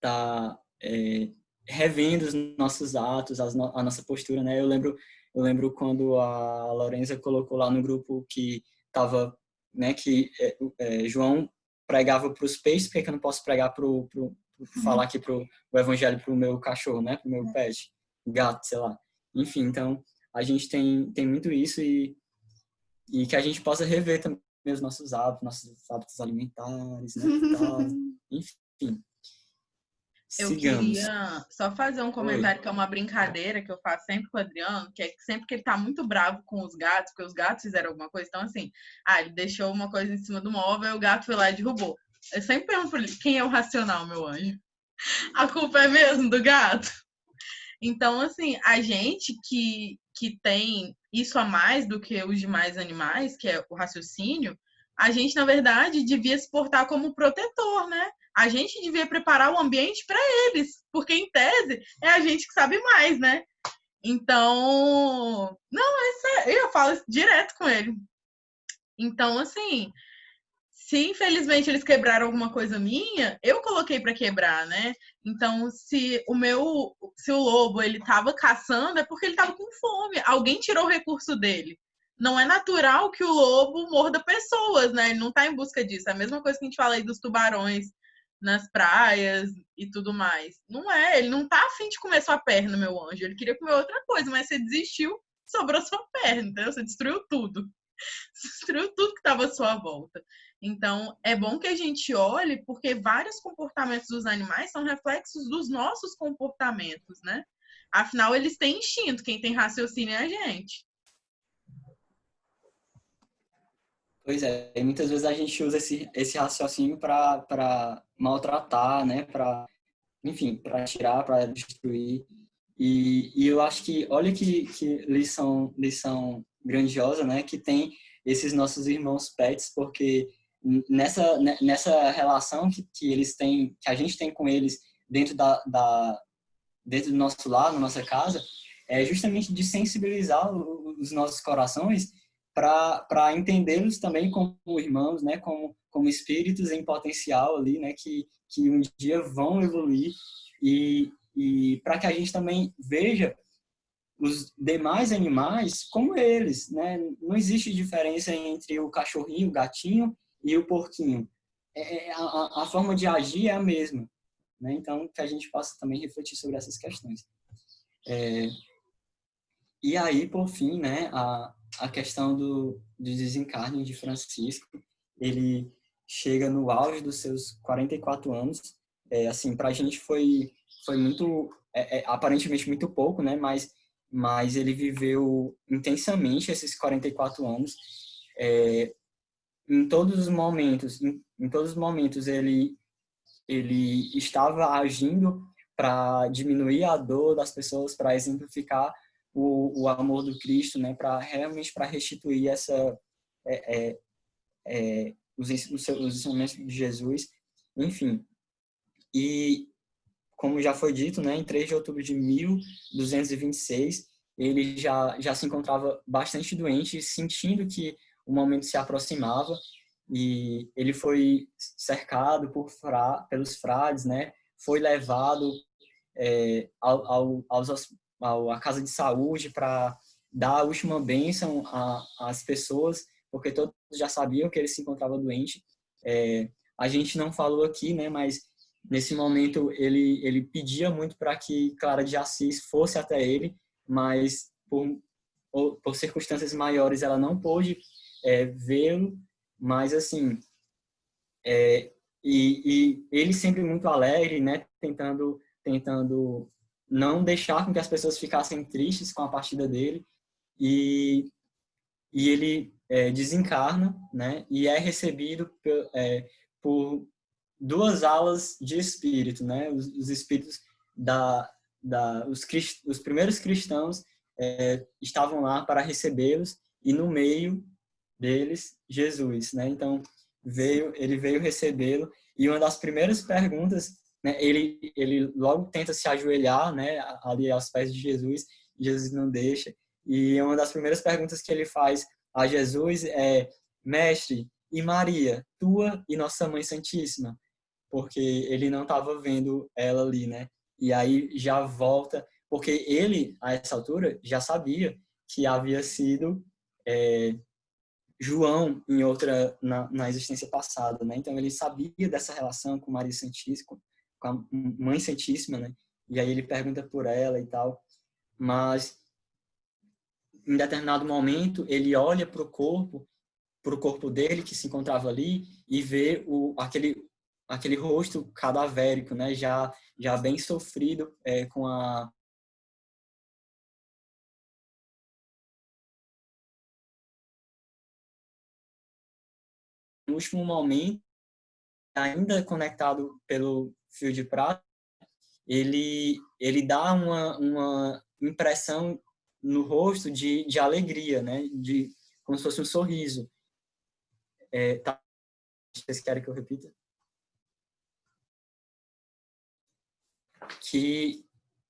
tá é, revendo os nossos atos, as, a nossa postura, né? Eu lembro, eu lembro quando a Lorenza colocou lá no grupo que tava, né, que é, é João pregava para os peixes, por que eu não posso pregar pro, pro uhum. falar aqui pro o evangelho para o meu cachorro, né? Para o meu é. pet, gato, sei lá. Enfim, então a gente tem tem muito isso e e que a gente possa rever também os nossos hábitos, nossos hábitos alimentares, né? Enfim. Eu Sigamos. queria só fazer um comentário que é uma brincadeira que eu faço sempre com o Adriano, que é que sempre que ele tá muito bravo com os gatos, porque os gatos fizeram alguma coisa, então assim, ah, ele deixou uma coisa em cima do móvel, o gato foi lá e derrubou. Eu sempre pergunto pra ele, quem é o racional, meu anjo? A culpa é mesmo do gato? Então, assim, a gente que, que tem isso a mais do que os demais animais, que é o raciocínio, a gente, na verdade, devia se portar como protetor, né? A gente devia preparar o ambiente para eles, porque, em tese, é a gente que sabe mais, né? Então, não, isso é, eu falo direto com ele. Então, assim, se infelizmente eles quebraram alguma coisa minha, eu coloquei para quebrar, né? Então, se o meu, se o lobo ele tava caçando, é porque ele tava com fome. Alguém tirou o recurso dele. Não é natural que o lobo morda pessoas, né? Ele não tá em busca disso. É a mesma coisa que a gente fala aí dos tubarões nas praias e tudo mais. Não é, ele não tá afim de comer sua perna, meu anjo. Ele queria comer outra coisa, mas você desistiu, sobrou sua perna, entendeu? Você destruiu tudo. Destruiu tudo que estava à sua volta. Então, é bom que a gente olhe, porque vários comportamentos dos animais são reflexos dos nossos comportamentos, né? Afinal, eles têm instinto, quem tem raciocínio é a gente. Pois é, e muitas vezes a gente usa esse, esse raciocínio para maltratar, né? Para, enfim, para tirar, para destruir. E, e eu acho que, olha que, que lição, lição grandiosa, né? Que tem esses nossos irmãos pets, porque nessa, nessa relação que, que eles têm, que a gente tem com eles dentro da, da dentro do nosso lar, na nossa casa, é justamente de sensibilizar os nossos corações para entendê-los também como irmãos, né, como como espíritos em potencial ali, né, que que um dia vão evoluir e e para que a gente também veja os demais animais como eles, né? Não existe diferença entre o cachorrinho, o gatinho e o porquinho. É, é, a, a, forma de agir é a mesma. Né? Então, que a gente possa também refletir sobre essas questões. É, e aí, por fim, né, a, a questão do, do desencarne de Francisco, ele chega no auge dos seus 44 anos. É, assim, para a gente foi, foi muito, é, é, aparentemente muito pouco, né, mas, mas ele viveu intensamente esses 44 anos. É, em todos os momentos, em, em todos os momentos ele ele estava agindo para diminuir a dor das pessoas, para exemplificar o, o amor do Cristo, né, para realmente para restituir essa é, é, é, os, os, os ensinamentos de Jesus, enfim. E como já foi dito, né, em 3 de outubro de 1226, ele já já se encontrava bastante doente, sentindo que o momento se aproximava e ele foi cercado por fra, pelos frades, né? Foi levado é, ao, ao, aos, à casa de saúde para dar a última bênção às pessoas, porque todos já sabiam que ele se encontrava doente. É, a gente não falou aqui, né? Mas nesse momento ele ele pedia muito para que Clara de Assis fosse até ele, mas por, por circunstâncias maiores ela não pôde é, vê-lo, mas assim, é, e, e, ele sempre muito alegre, né, tentando, tentando não deixar com que as pessoas ficassem tristes com a partida dele, e, e ele é, desencarna, né, e é recebido por, é, por duas alas de espírito, né, os, os espíritos da, da os, crist, os primeiros cristãos é, estavam lá para recebê-los e no meio deles Jesus, né? Então veio, ele veio recebê-lo e uma das primeiras perguntas, né? Ele ele logo tenta se ajoelhar, né? Ali aos pés de Jesus, Jesus não deixa. E uma das primeiras perguntas que ele faz a Jesus é: Mestre, e Maria, tua e nossa Mãe Santíssima? Porque ele não estava vendo ela ali, né? E aí já volta, porque ele, a essa altura, já sabia que havia sido é, João em outra na, na, existência passada, né? Então ele sabia dessa relação com Maria Santíssima, com a Mãe Santíssima, né? E aí ele pergunta por ela e tal, mas em determinado momento ele olha para o corpo, para o corpo dele que se encontrava ali e vê o aquele aquele rosto cadavérico, né? Já, já bem sofrido é, com a no último momento, ainda conectado pelo fio de prata, ele, ele dá uma, uma impressão no rosto de, de alegria, né? De, como se fosse um sorriso. É, tá, vocês querem que eu repita? Que,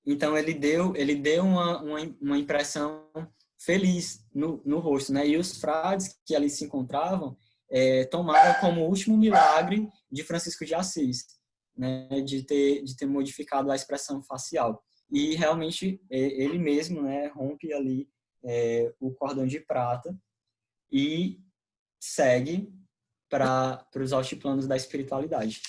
então, ele deu, ele deu uma, uma, uma impressão feliz no, no rosto, né? E os frades que ali se encontravam é, tomaram como último milagre de Francisco de Assis, né? De ter, de ter modificado a expressão facial. E realmente é, ele mesmo, né? Rompe ali é, o cordão de prata e segue para os altiplanos da espiritualidade,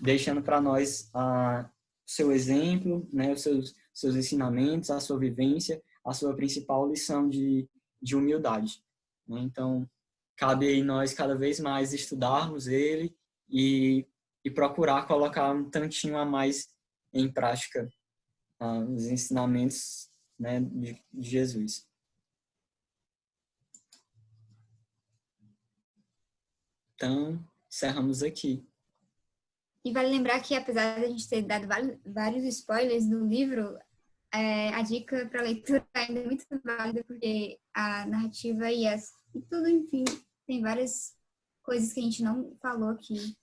deixando para nós a seu exemplo, né, os seus, seus ensinamentos, a sua vivência, a sua principal lição de, de humildade. Né? Então, cabe aí nós cada vez mais estudarmos ele e, e procurar colocar um tantinho a mais em prática uh, os ensinamentos né, de, de Jesus. Então, encerramos aqui. E vale lembrar que, apesar de a gente ter dado vários spoilers do livro, é, a dica para leitura ainda é muito válida, porque a narrativa e, as, e tudo, enfim, tem várias coisas que a gente não falou aqui.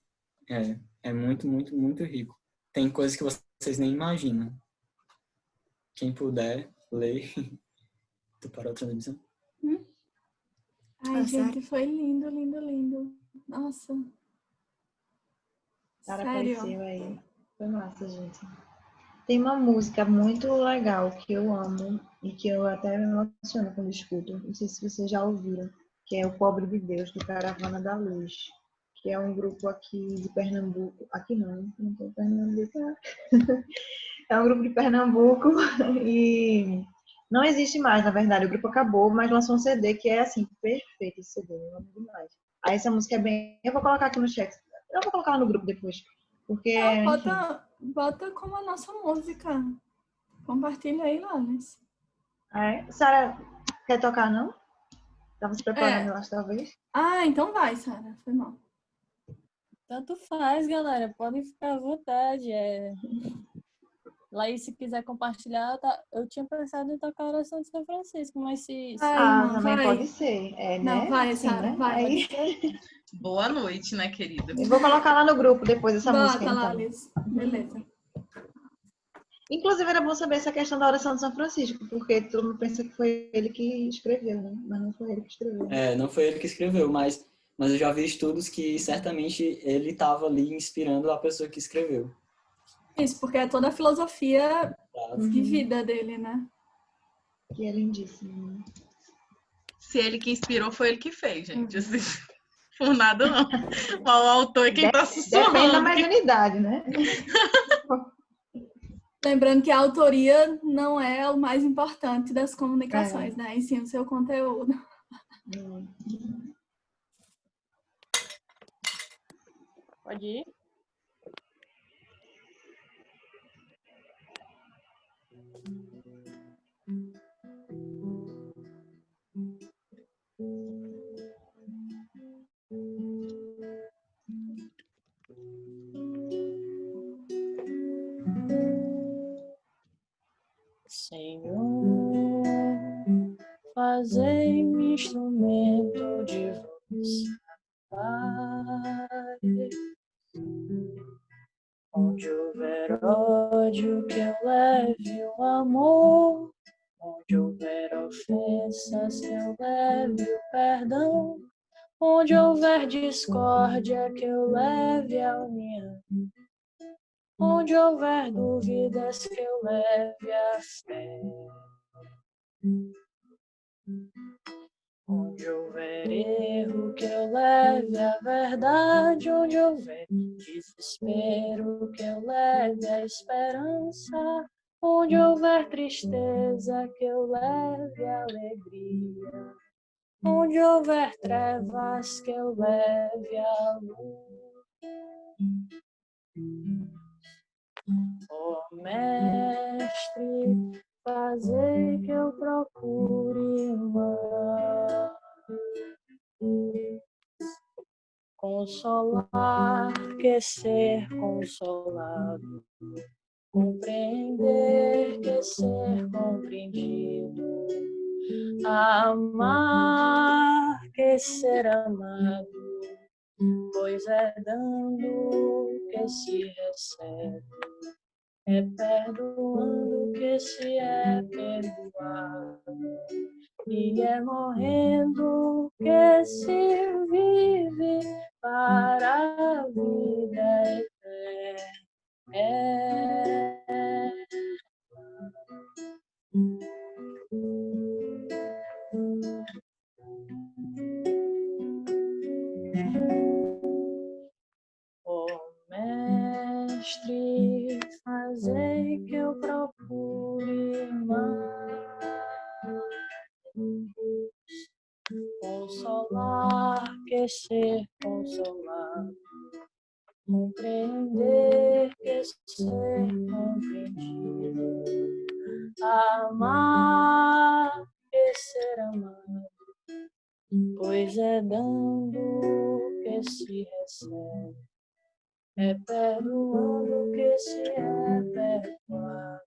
É, é muito, muito, muito rico. Tem coisas que vocês nem imaginam. Quem puder, lê. tu parou a televisão? Hum? Ai, gente, foi lindo, lindo, lindo. Nossa. Sara apareceu aí. Foi massa, gente. Tem uma música muito legal que eu amo e que eu até me emociono quando escuto. Não sei se vocês já ouviram, que é o Pobre de Deus, do Caravana da Luz, que é um grupo aqui de Pernambuco. Aqui não, não tem Pernambuco. é um grupo de Pernambuco e não existe mais, na verdade. O grupo acabou, mas lançou um CD que é assim, perfeito esse CD, eu amo demais. Aí essa música é bem. Eu vou colocar aqui no chat. Eu vou colocar no grupo depois. Porque. Ah, bota, bota como a nossa música. Compartilha aí, Lanes. É. Sara, quer tocar, não? Tava se preparando, é. eu acho, talvez. Ah, então vai, Sara. Foi mal. Tanto faz, galera. Podem ficar à vontade. É... Laís, se quiser compartilhar, tá... eu tinha pensado em tocar a oração de São Francisco, mas se. Ah, ah também vai. pode ser. É, né? Não, vai, assim, Sara, né? vai. Aí... Boa noite, né, querida? Eu vou colocar lá no grupo depois essa Bota música. Lá, então. Beleza. Inclusive, era bom saber essa questão da oração de São Francisco, porque todo mundo pensa que foi ele que escreveu, né? Mas não foi ele que escreveu. É, não foi ele que escreveu, mas, mas eu já vi estudos que certamente ele estava ali inspirando a pessoa que escreveu. Isso, porque é toda a filosofia uhum. de vida dele, né? Que é lindíssimo. Né? Se ele que inspirou, foi ele que fez, gente. Uhum. Assim, por nada, não. o autor é quem está sussurrando. Depende da mediunidade, né? Lembrando que a autoria não é o mais importante das comunicações, é. né? E sim o seu conteúdo. Pode ir? Senhor, fazei-me instrumento de vossa paz. Onde houver ódio, que eu leve o amor. Onde houver ofensas, que eu leve o perdão. Onde houver discórdia, que eu leve a união. Onde houver dúvidas, que eu leve a fé. Onde houver erro, que eu leve a verdade. Onde houver desespero, que eu leve a esperança. Onde houver tristeza, que eu leve a alegria. Onde houver trevas, que eu leve a luz. Ó mestre, fazer que eu procure mais consolar que ser consolado, compreender que ser compreendido, amar que ser amado, pois é dando que se recebe, é perdoando que se é perdoado, e é morrendo que se vive para a vida eterna. Ó que eu procure mais. Consolar que ser consolado, compreender que ser compreendido, amar que ser amado, pois é dando que se recebe, é perdoando que se perdoado,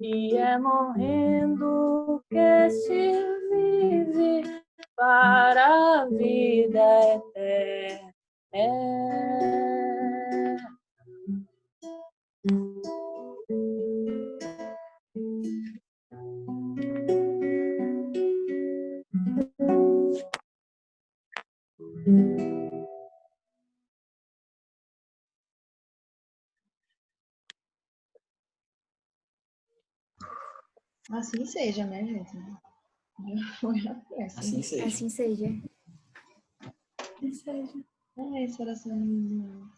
e é morrendo que se vive para a vida eterna. Assim seja, né, gente? Já foi a peça. Assim seja. Assim seja. Que seja. É isso, oração linda.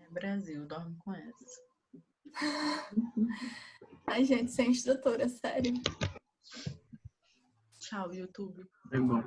É, Brasil, dorme com essa. Ai, gente, sem instrutora, sério. Tchau, YouTube. Foi bom.